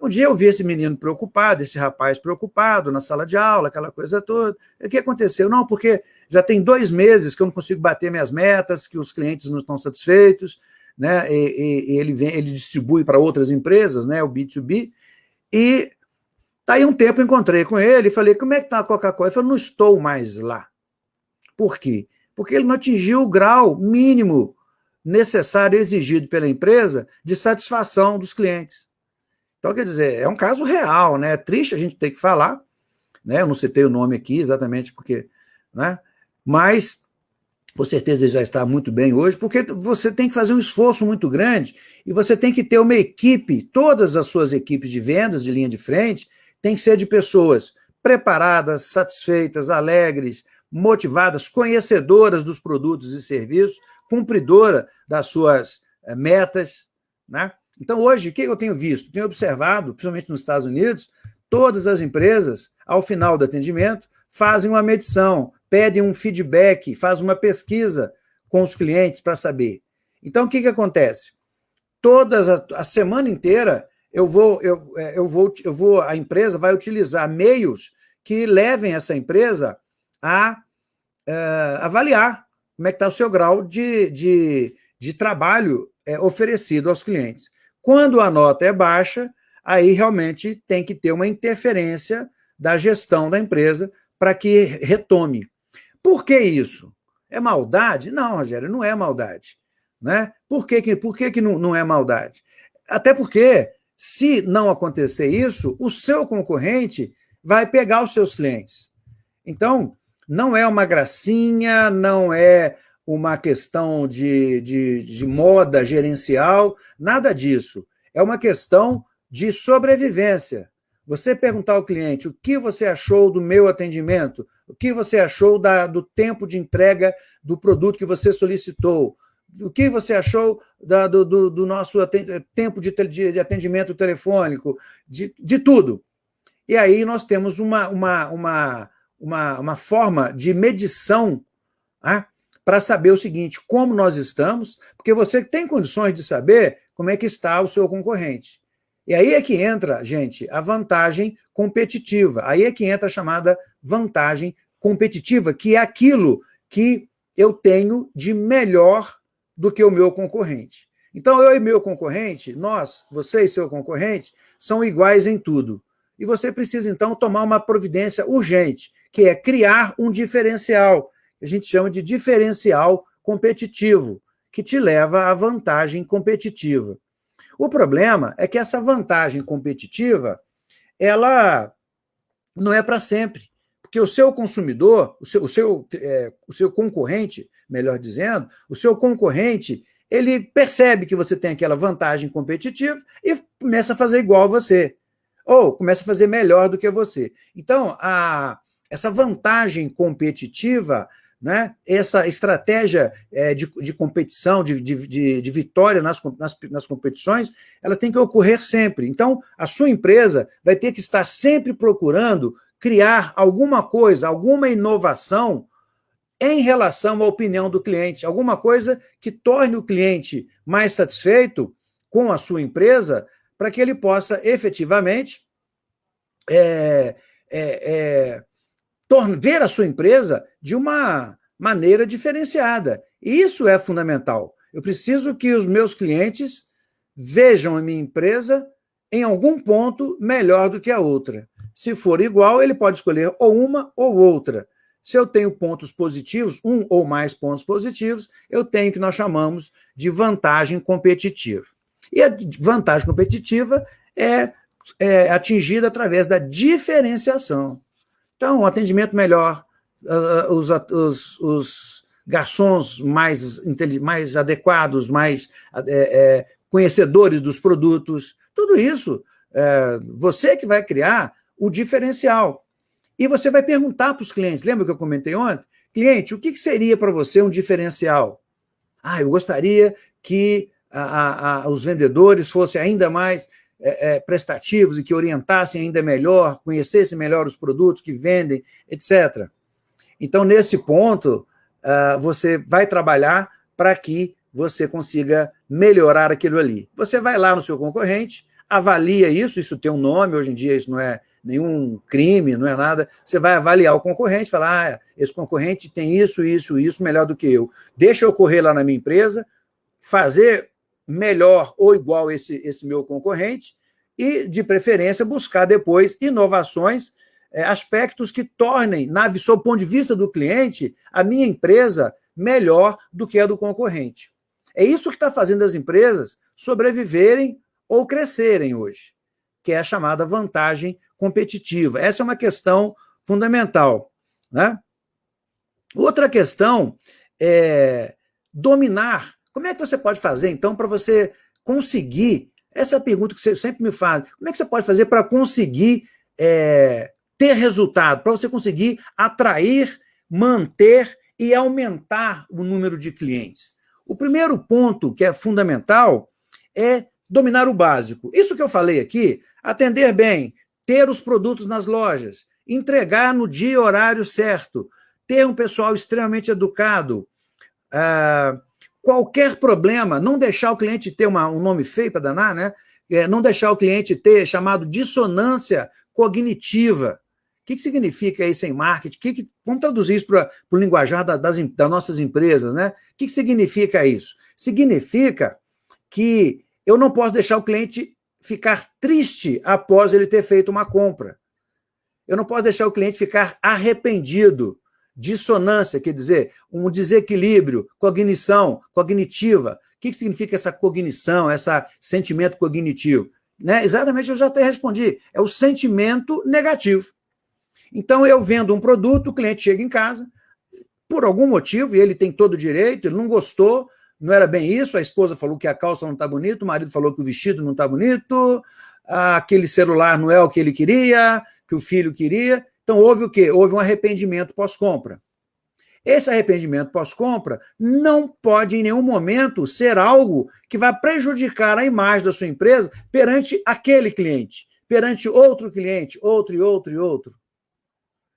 Um dia eu vi esse menino preocupado, esse rapaz preocupado na sala de aula, aquela coisa toda. O que aconteceu? Não, porque já tem dois meses que eu não consigo bater minhas metas, que os clientes não estão satisfeitos, né? E, e, ele, vem, ele distribui para outras empresas, né? O B2B. E tá aí um tempo encontrei com ele e falei: como é que está a Coca-Cola? Ele falou: não estou mais lá. Por quê? Porque ele não atingiu o grau mínimo necessário exigido pela empresa de satisfação dos clientes. Então, quer dizer, é um caso real, né? É triste a gente ter que falar, né? Eu não citei o nome aqui exatamente porque, né? Mas, com certeza já está muito bem hoje, porque você tem que fazer um esforço muito grande e você tem que ter uma equipe, todas as suas equipes de vendas, de linha de frente, tem que ser de pessoas preparadas, satisfeitas, alegres, motivadas, conhecedoras dos produtos e serviços, cumpridora das suas eh, metas. Né? Então, hoje, o que eu tenho visto? Tenho observado, principalmente nos Estados Unidos, todas as empresas, ao final do atendimento, fazem uma medição, pedem um feedback, fazem uma pesquisa com os clientes para saber. Então, o que, que acontece? Todas a, a semana inteira, eu vou, eu, eh, eu, vou, eu vou, a empresa vai utilizar meios que levem essa empresa a uh, avaliar como é que está o seu grau de, de, de trabalho é, oferecido aos clientes. Quando a nota é baixa, aí realmente tem que ter uma interferência da gestão da empresa para que retome. Por que isso? É maldade? Não, Rogério, não é maldade. Né? Por que, que, por que, que não, não é maldade? Até porque, se não acontecer isso, o seu concorrente vai pegar os seus clientes. Então, não é uma gracinha, não é uma questão de, de, de moda gerencial, nada disso. É uma questão de sobrevivência. Você perguntar ao cliente o que você achou do meu atendimento, o que você achou da, do tempo de entrega do produto que você solicitou, o que você achou da, do, do, do, nosso tempo de, de atendimento telefônico, de, de tudo. E aí nós temos uma, uma, uma, uma, uma forma de medição né, para saber o seguinte, como nós estamos, porque você tem condições de saber como é que está o seu concorrente. E aí é que entra, gente, a vantagem competitiva. Aí é que entra a chamada vantagem competitiva, que é aquilo que eu tenho de melhor do que o meu concorrente. Então, eu e meu concorrente, nós, você e seu concorrente, são iguais em tudo. E você precisa, então, tomar uma providência urgente, que é criar um diferencial, que a gente chama de diferencial competitivo, que te leva à vantagem competitiva. O problema é que essa vantagem competitiva, ela não é para sempre, porque o seu consumidor, o seu, o, seu, é, o seu concorrente, melhor dizendo, o seu concorrente, ele percebe que você tem aquela vantagem competitiva e começa a fazer igual a você ou começa a fazer melhor do que você. Então, a, essa vantagem competitiva, né, essa estratégia é, de, de, competição, de, de, de vitória nas, nas, nas, competições, ela tem que ocorrer sempre. Então, a sua empresa vai ter que estar sempre procurando criar alguma coisa, alguma inovação em relação à opinião do cliente, alguma coisa que torne o cliente mais satisfeito com a sua empresa para que ele possa efetivamente é, é, é, ver a sua empresa de uma maneira diferenciada. E isso é fundamental. Eu preciso que os meus clientes vejam a minha empresa em algum ponto melhor do que a outra. Se for igual, ele pode escolher ou uma ou outra. Se eu tenho pontos positivos, um ou mais pontos positivos, eu tenho o que nós chamamos de vantagem competitiva. E a vantagem competitiva é, é atingida através da diferenciação. Então, um atendimento melhor, os, os, os garçons mais, mais adequados, mais é, é, conhecedores dos produtos, tudo isso, é, você que vai criar o diferencial. E você vai perguntar para os clientes, lembra que eu comentei ontem? Cliente, o que, que seria para você um diferencial? Ah, eu gostaria que a, a, a, os vendedores fossem ainda mais é, é, prestativos e que orientassem ainda melhor, conhecessem melhor os produtos que vendem, etc. Então, nesse ponto, uh, você vai trabalhar para que você consiga melhorar aquilo ali. Você vai lá no seu concorrente, avalia isso, isso tem um nome, hoje em dia isso não é nenhum crime, não é nada. Você vai avaliar o concorrente, falar, ah, esse concorrente tem isso, isso, isso melhor do que eu. Deixa eu correr lá na minha empresa, fazer melhor ou igual esse, esse meu concorrente e, de preferência, buscar depois inovações, é, aspectos que tornem, na, sob o ponto de vista do cliente, a minha empresa melhor do que a do concorrente. É isso que está fazendo as empresas sobreviverem ou crescerem hoje, que é a chamada vantagem competitiva. Essa é uma questão fundamental. Né? Outra questão é dominar. Como é que você pode fazer, então, para você conseguir, essa é a pergunta que você sempre me faz, como é que você pode fazer para conseguir é, ter resultado, para você conseguir atrair, manter e aumentar o número de clientes? O primeiro ponto que é fundamental é dominar o básico. Isso que eu falei aqui, atender bem, ter os produtos nas lojas, entregar no dia e horário certo, ter um pessoal extremamente educado, uh, qualquer problema, não deixar o cliente ter uma, um nome feio para danar, né? É, não deixar o cliente ter chamado dissonância cognitiva. O que, que significa isso em marketing? Que que, vamos traduzir isso para o linguajar da, das, das, nossas empresas, né? O que, que significa isso? Significa que eu não posso deixar o cliente ficar triste após ele ter feito uma compra. Eu não posso deixar o cliente ficar arrependido. Dissonância, quer dizer, um desequilíbrio, cognição, cognitiva. O que significa essa cognição, esse sentimento cognitivo? Né? Exatamente, eu já até respondi. É o sentimento negativo. Então, eu vendo um produto, o cliente chega em casa, por algum motivo, e ele tem todo o direito, ele não gostou, não era bem isso, a esposa falou que a calça não está bonita, o marido falou que o vestido não está bonito, aquele celular não é o que ele queria, que o filho queria. Então, houve o quê? Houve um arrependimento pós-compra. Esse arrependimento pós-compra não pode, em nenhum momento, ser algo que vai prejudicar a imagem da sua empresa perante aquele cliente, perante outro cliente, outro e outro e outro.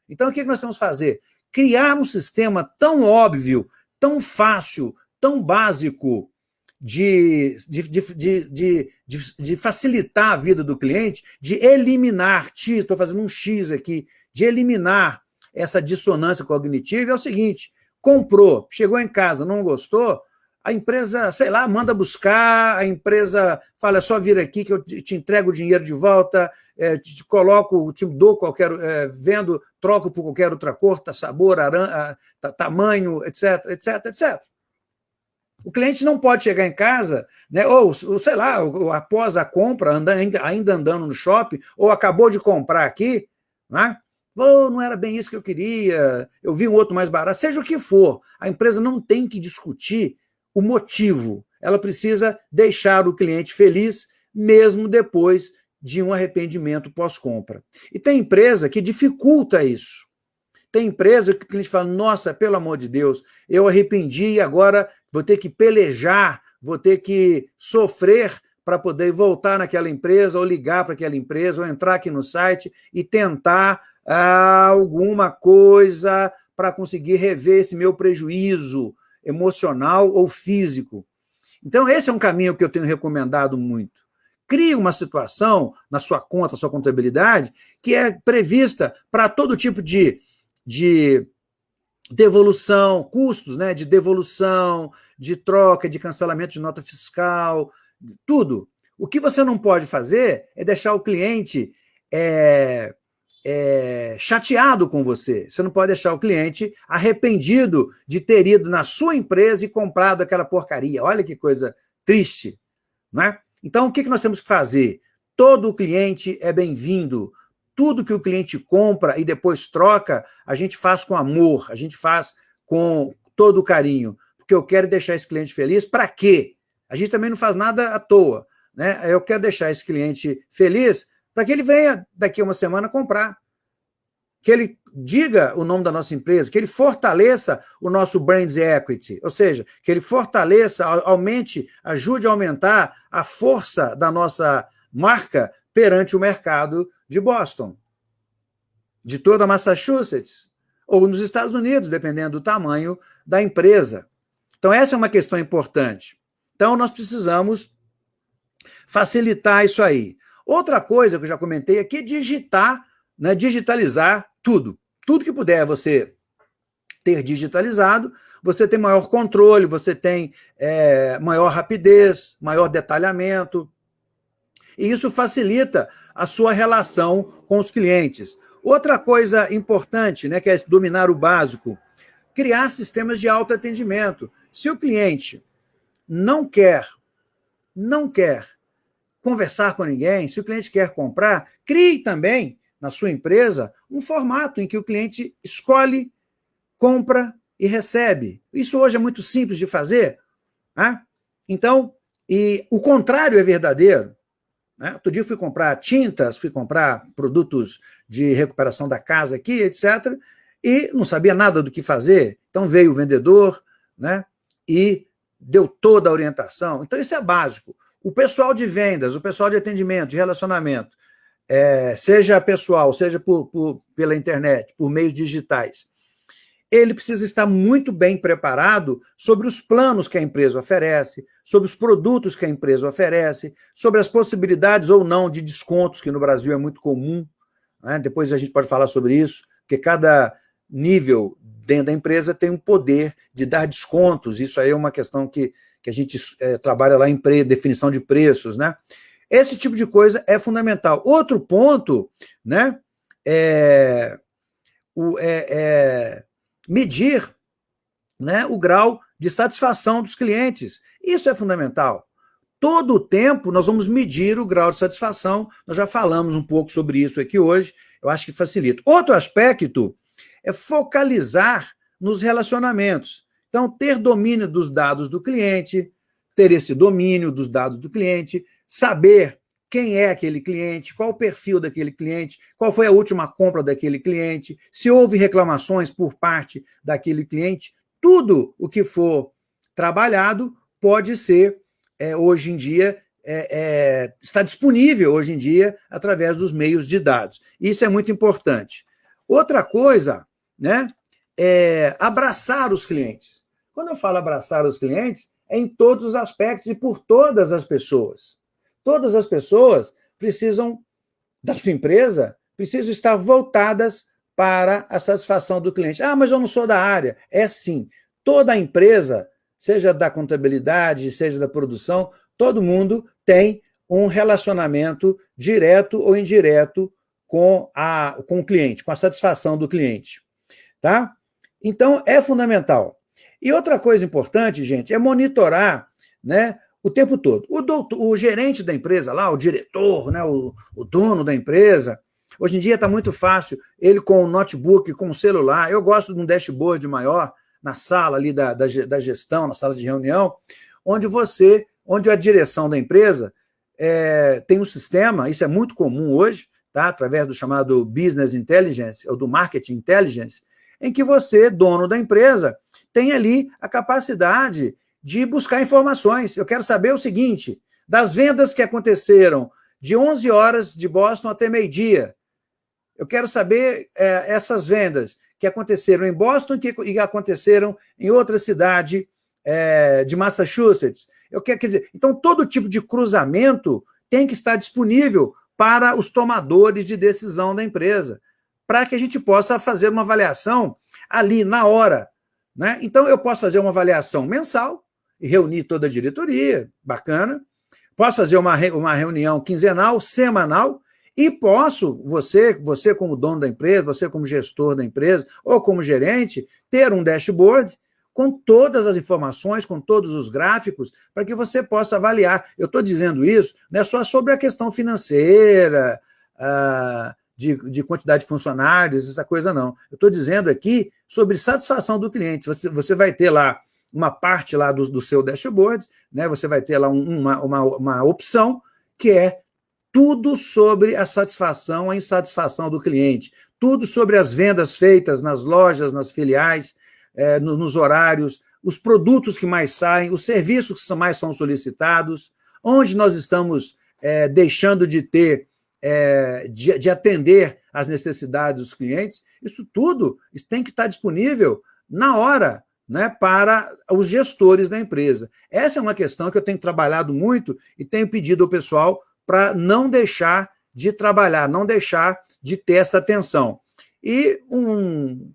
Então, o que nós temos que fazer? Criar um sistema tão óbvio, tão fácil, tão básico de, de, de, de, facilitar a vida do cliente, de eliminar, estou fazendo um X aqui, de eliminar essa dissonância cognitiva é o seguinte, comprou, chegou em casa, não gostou, a empresa, sei lá, manda buscar, a empresa fala, é só vir aqui que eu te entrego o dinheiro de volta, é, te coloco, te dou qualquer, é, vendo, troco por qualquer outra cor, tá, sabor, tá, tamanho, etc, etc, etc. O cliente não pode chegar em casa, né, ou, sei lá, após a compra, ainda andando no shopping, ou acabou de comprar aqui, né? Oh, não era bem isso que eu queria, eu vi um outro mais barato, seja o que for, a empresa não tem que discutir o motivo, ela precisa deixar o cliente feliz, mesmo depois de um arrependimento pós-compra. E tem empresa que dificulta isso. Tem empresa que o cliente fala, nossa, pelo amor de Deus, eu arrependi e agora vou ter que pelejar, vou ter que sofrer para poder voltar naquela empresa, ou ligar para aquela empresa, ou entrar aqui no site e tentar alguma coisa para conseguir rever esse meu prejuízo emocional ou físico. Então, esse é um caminho que eu tenho recomendado muito. Crie uma situação na sua conta, sua contabilidade, que é prevista para todo tipo de, de devolução, custos né, de devolução, de troca, de cancelamento de nota fiscal, tudo. O que você não pode fazer é deixar o cliente é, é, chateado com você. Você não pode deixar o cliente arrependido de ter ido na sua empresa e comprado aquela porcaria. Olha que coisa triste. Não é? Então, o que nós temos que fazer? Todo cliente é bem-vindo. Tudo que o cliente compra e depois troca, a gente faz com amor, a gente faz com todo carinho. Porque eu quero deixar esse cliente feliz. Para quê? A gente também não faz nada à toa. Né? Eu quero deixar esse cliente feliz para que ele venha daqui a uma semana comprar. Que ele diga o nome da nossa empresa, que ele fortaleça o nosso brand equity, ou seja, que ele fortaleça, aumente, ajude a aumentar a força da nossa marca perante o mercado de Boston, de toda Massachusetts, ou nos Estados Unidos, dependendo do tamanho da empresa. Então, essa é uma questão importante. Então, nós precisamos facilitar isso aí. Outra coisa que eu já comentei aqui é digitar, né, digitalizar tudo. Tudo que puder você ter digitalizado, você tem maior controle, você tem é, maior rapidez, maior detalhamento, e isso facilita a sua relação com os clientes. Outra coisa importante, né, que é dominar o básico, criar sistemas de autoatendimento. Se o cliente não quer, não quer conversar com ninguém, se o cliente quer comprar, crie também na sua empresa um formato em que o cliente escolhe, compra e recebe. Isso hoje é muito simples de fazer. Né? Então, e o contrário é verdadeiro. Né? Outro dia fui comprar tintas, fui comprar produtos de recuperação da casa aqui, etc., e não sabia nada do que fazer. Então veio o vendedor né, e deu toda a orientação. Então isso é básico. O pessoal de vendas, o pessoal de atendimento, de relacionamento, é, seja pessoal, seja por, por, pela internet, por meios digitais, ele precisa estar muito bem preparado sobre os planos que a empresa oferece, sobre os produtos que a empresa oferece, sobre as possibilidades ou não de descontos, que no Brasil é muito comum. Né? Depois a gente pode falar sobre isso, porque cada nível dentro da empresa tem um poder de dar descontos. Isso aí é uma questão que que a gente é, trabalha lá em pre, definição de preços, né? Esse tipo de coisa é fundamental. Outro ponto, né, é, o, é, é medir né, o grau de satisfação dos clientes. Isso é fundamental. Todo o tempo nós vamos medir o grau de satisfação, nós já falamos um pouco sobre isso aqui hoje, eu acho que facilita. Outro aspecto é focalizar nos relacionamentos. Então, ter domínio dos dados do cliente, ter esse domínio dos dados do cliente, saber quem é aquele cliente, qual o perfil daquele cliente, qual foi a última compra daquele cliente, se houve reclamações por parte daquele cliente, tudo o que for trabalhado pode ser, é, hoje em dia, é, é, está disponível hoje em dia através dos meios de dados. Isso é muito importante. Outra coisa, né, é abraçar os clientes. Quando eu falo abraçar os clientes, é em todos os aspectos e por todas as pessoas. Todas as pessoas precisam, da sua empresa, precisam estar voltadas para a satisfação do cliente. Ah, mas eu não sou da área. É sim. Toda empresa, seja da contabilidade, seja da produção, todo mundo tem um relacionamento direto ou indireto com, a, com o cliente, com a satisfação do cliente. Tá? Então, é fundamental. E outra coisa importante, gente, é monitorar né, o tempo todo. O, doutor, o gerente da empresa lá, o diretor, né, o, o dono da empresa, hoje em dia está muito fácil, ele com o notebook, com o celular, eu gosto de um dashboard maior na sala ali da, da, da gestão, na sala de reunião, onde você, onde a direção da empresa é, tem um sistema, isso é muito comum hoje, tá? através do chamado Business Intelligence, ou do Marketing Intelligence, em que você, dono da empresa, tem ali a capacidade de buscar informações. Eu quero saber o seguinte, das vendas que aconteceram de 11 horas de Boston até meio-dia, eu quero saber é, essas vendas que aconteceram em Boston e que aconteceram em outra cidade é, de Massachusetts. Eu quero, quer dizer, então, todo tipo de cruzamento tem que estar disponível para os tomadores de decisão da empresa, para que a gente possa fazer uma avaliação ali, na hora. Né? Então, eu posso fazer uma avaliação mensal e reunir toda a diretoria, bacana. Posso fazer uma, uma reunião quinzenal, semanal, e posso, você, você como dono da empresa, você como gestor da empresa, ou como gerente, ter um dashboard com todas as informações, com todos os gráficos, para que você possa avaliar. Eu estou dizendo isso não é só sobre a questão financeira, uh, de, de, quantidade de funcionários, essa coisa não. Eu estou dizendo aqui sobre satisfação do cliente. Você, você vai ter lá uma parte lá do, do seu dashboard, né? você vai ter lá um, uma, uma, uma opção que é tudo sobre a satisfação, a insatisfação do cliente, tudo sobre as vendas feitas nas lojas, nas filiais, é, no, nos horários, os produtos que mais saem, os serviços que mais são solicitados, onde nós estamos é, deixando de ter, é, de, de, atender às necessidades dos clientes, isso tudo isso tem que estar disponível na hora né, para os gestores da empresa. Essa é uma questão que eu tenho trabalhado muito e tenho pedido ao pessoal para não deixar de trabalhar, não deixar de ter essa atenção. E um,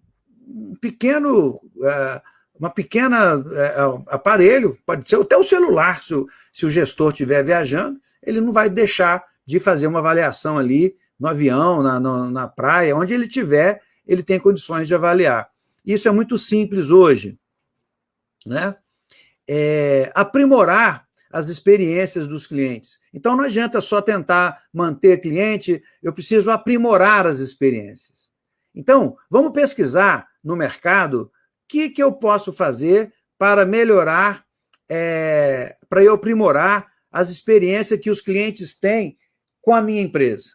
pequeno, é, uma pequena é, aparelho, pode ser até o celular, se o, se o gestor estiver viajando, ele não vai deixar de fazer uma avaliação ali no avião, na, no, na praia, onde ele estiver, ele tem condições de avaliar. Isso é muito simples hoje. Né? É, aprimorar as experiências dos clientes. Então, não adianta só tentar manter cliente, eu preciso aprimorar as experiências. Então, vamos pesquisar no mercado o que, que eu posso fazer para melhorar, é, para eu aprimorar as experiências que os clientes têm com a minha empresa.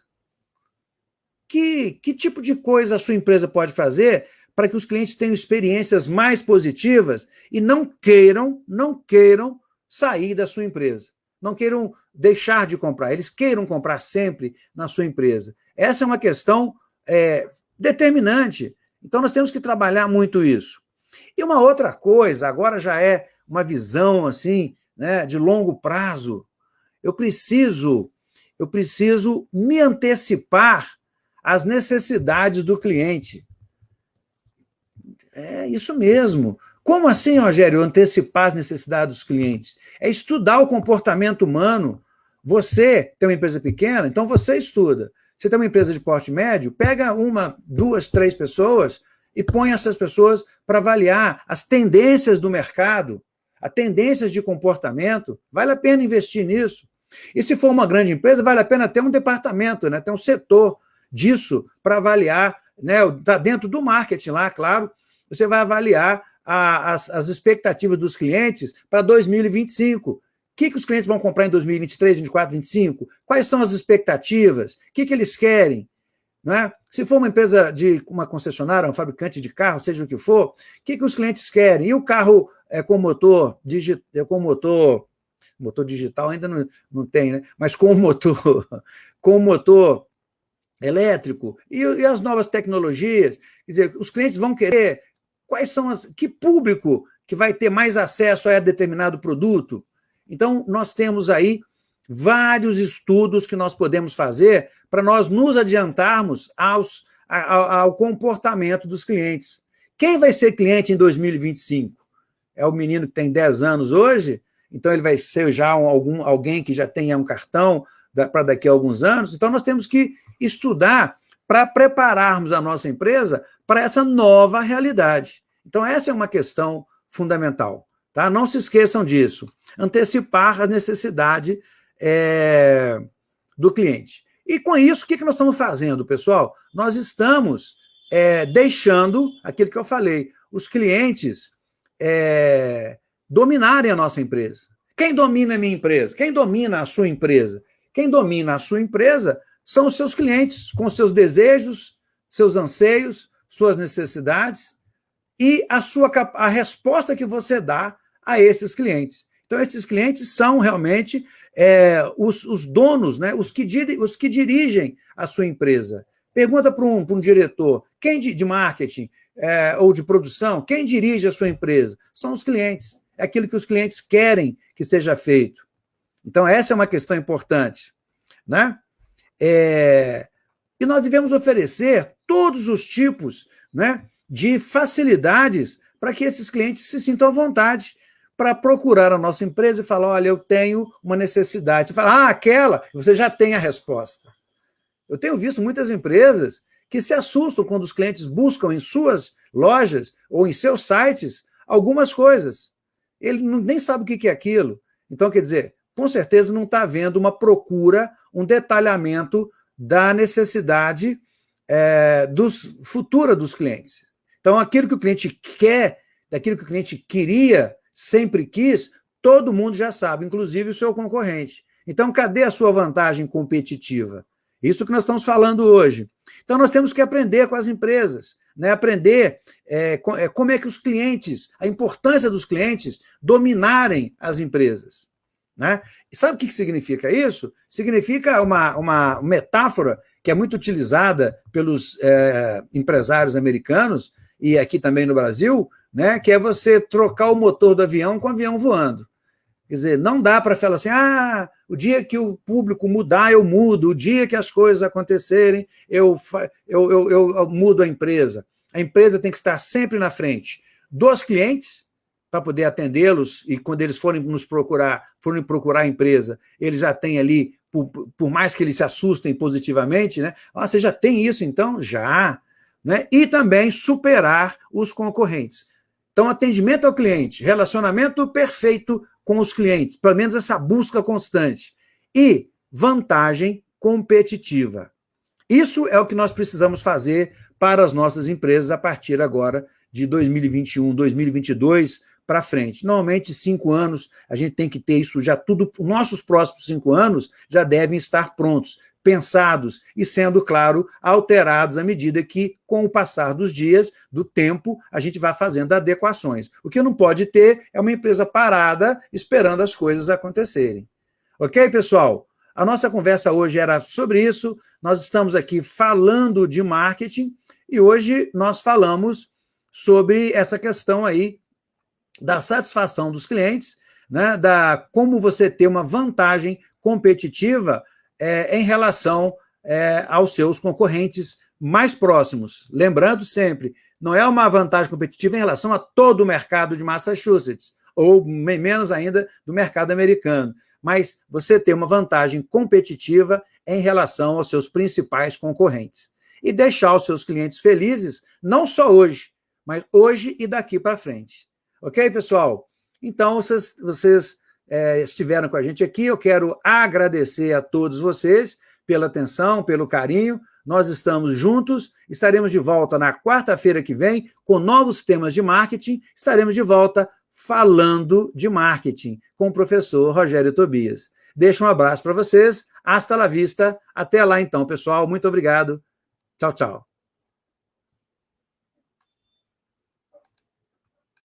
Que, que tipo de coisa a sua empresa pode fazer para que os clientes tenham experiências mais positivas e não queiram, não queiram sair da sua empresa. Não queiram deixar de comprar, eles queiram comprar sempre na sua empresa. Essa é uma questão é, determinante. Então, nós temos que trabalhar muito isso. E uma outra coisa, agora já é uma visão assim, né, de longo prazo. Eu preciso, eu preciso me antecipar às necessidades do cliente. É isso mesmo. Como assim, Rogério, antecipar as necessidades dos clientes? É estudar o comportamento humano. Você tem uma empresa pequena, então você estuda. Você tem uma empresa de porte médio, pega uma, duas, três pessoas e põe essas pessoas para avaliar as tendências do mercado, as tendências de comportamento. Vale a pena investir nisso. E se for uma grande empresa, vale a pena ter um departamento, né, ter um setor disso para avaliar, né, tá dentro do marketing lá, claro, você vai avaliar a, as, as expectativas dos clientes para 2025 que, que os clientes vão comprar em 2023, 2024, 2025? Quais são as expectativas? O que, que eles querem? Né? Se for uma empresa de uma concessionária, um fabricante de carro, seja o que for, o que, que os clientes querem? E o carro é, com motor, digi, é, com motor, motor digital ainda não, não tem, né? mas com motor, com motor elétrico e, e, as novas tecnologias, quer dizer, os clientes vão querer quais são as que público que vai ter mais acesso a determinado produto? Então, nós temos aí vários estudos que nós podemos fazer para nós nos adiantarmos aos, ao, ao comportamento dos clientes. Quem vai ser cliente em 2025? É o menino que tem 10 anos hoje? Então, ele vai ser já um, algum, alguém que já tenha um cartão para daqui a alguns anos? Então, nós temos que estudar para prepararmos a nossa empresa para essa nova realidade. Então, essa é uma questão fundamental. Tá? Não se esqueçam disso. Antecipar a necessidade é, do cliente. E com isso, o que, que nós estamos fazendo, pessoal? Nós estamos é, deixando aquilo que eu falei, os clientes é, dominarem a nossa empresa. Quem domina a minha empresa? Quem domina a sua empresa? Quem domina a sua empresa são os seus clientes, com seus desejos, seus anseios, suas necessidades e a sua a resposta que você dá a esses clientes. Então, esses clientes são realmente é, os, os, donos, né, os, que os que dirigem a sua empresa. Pergunta para um, um diretor, quem de, de marketing é, ou de produção, quem dirige a sua empresa? São os clientes. É aquilo que os clientes querem que seja feito. Então, essa é uma questão importante. Né? É... E nós devemos oferecer todos os tipos né, de facilidades para que esses clientes se sintam à vontade para procurar a nossa empresa e falar, olha, eu tenho uma necessidade. Você fala, ah, aquela, você já tem a resposta. Eu tenho visto muitas empresas que se assustam quando os clientes buscam em suas lojas ou em seus sites algumas coisas. Ele não, nem sabe o que é aquilo. Então, quer dizer, com certeza não está havendo uma procura, um detalhamento da necessidade é, dos, futura dos clientes. Então, aquilo que o cliente quer, daquilo que o cliente queria, sempre quis, todo mundo já sabe, inclusive o seu concorrente. Então, cadê a sua vantagem competitiva? Isso que nós estamos falando hoje. Então, nós temos que aprender com as empresas, né? aprender é, é como é que os clientes, a importância dos clientes dominarem as empresas. Né? E sabe o que significa isso? Significa uma, uma metáfora que é muito utilizada pelos é, empresários americanos e aqui também no Brasil, né, que é você trocar o motor do avião com o avião voando. Quer dizer, não dá para falar assim, ah, o dia que o público mudar, eu mudo, o dia que as coisas acontecerem, eu, eu, eu, eu mudo a empresa. A empresa tem que estar sempre na frente dos clientes, para poder atendê-los, e quando eles forem nos procurar, forem procurar a empresa, eles já têm ali, por, por mais que eles se assustem positivamente, né? Ah, você já tem isso então? Já. Né? E também superar os concorrentes. Então, atendimento ao cliente, relacionamento perfeito com os clientes, pelo menos essa busca constante. E vantagem competitiva. Isso é o que nós precisamos fazer para as nossas empresas a partir agora de 2021, 2022, para frente. Normalmente, cinco anos, a gente tem que ter isso já tudo, nossos próximos cinco anos já devem estar prontos, pensados e, sendo claro, alterados à medida que, com o passar dos dias, do tempo, a gente vai fazendo adequações. O que não pode ter é uma empresa parada esperando as coisas acontecerem. Ok, pessoal? A nossa conversa hoje era sobre isso. Nós estamos aqui falando de marketing e hoje nós falamos sobre essa questão aí da satisfação dos clientes, né, da como você ter uma vantagem competitiva é, em relação é, aos seus concorrentes mais próximos. Lembrando sempre, não é uma vantagem competitiva em relação a todo o mercado de Massachusetts, ou menos ainda do mercado americano, mas você ter uma vantagem competitiva em relação aos seus principais concorrentes. E deixar os seus clientes felizes, não só hoje, mas hoje e daqui para frente. Ok, pessoal? Então, vocês, vocês é, estiveram com a gente aqui. Eu quero agradecer a todos vocês pela atenção, pelo carinho. Nós estamos juntos, estaremos de volta na quarta-feira que vem com novos temas de marketing. Estaremos de volta falando de marketing com o professor Rogério Tobias. Deixo um abraço para vocês. Hasta la vista. Até lá, então, pessoal. Muito obrigado. Tchau, tchau.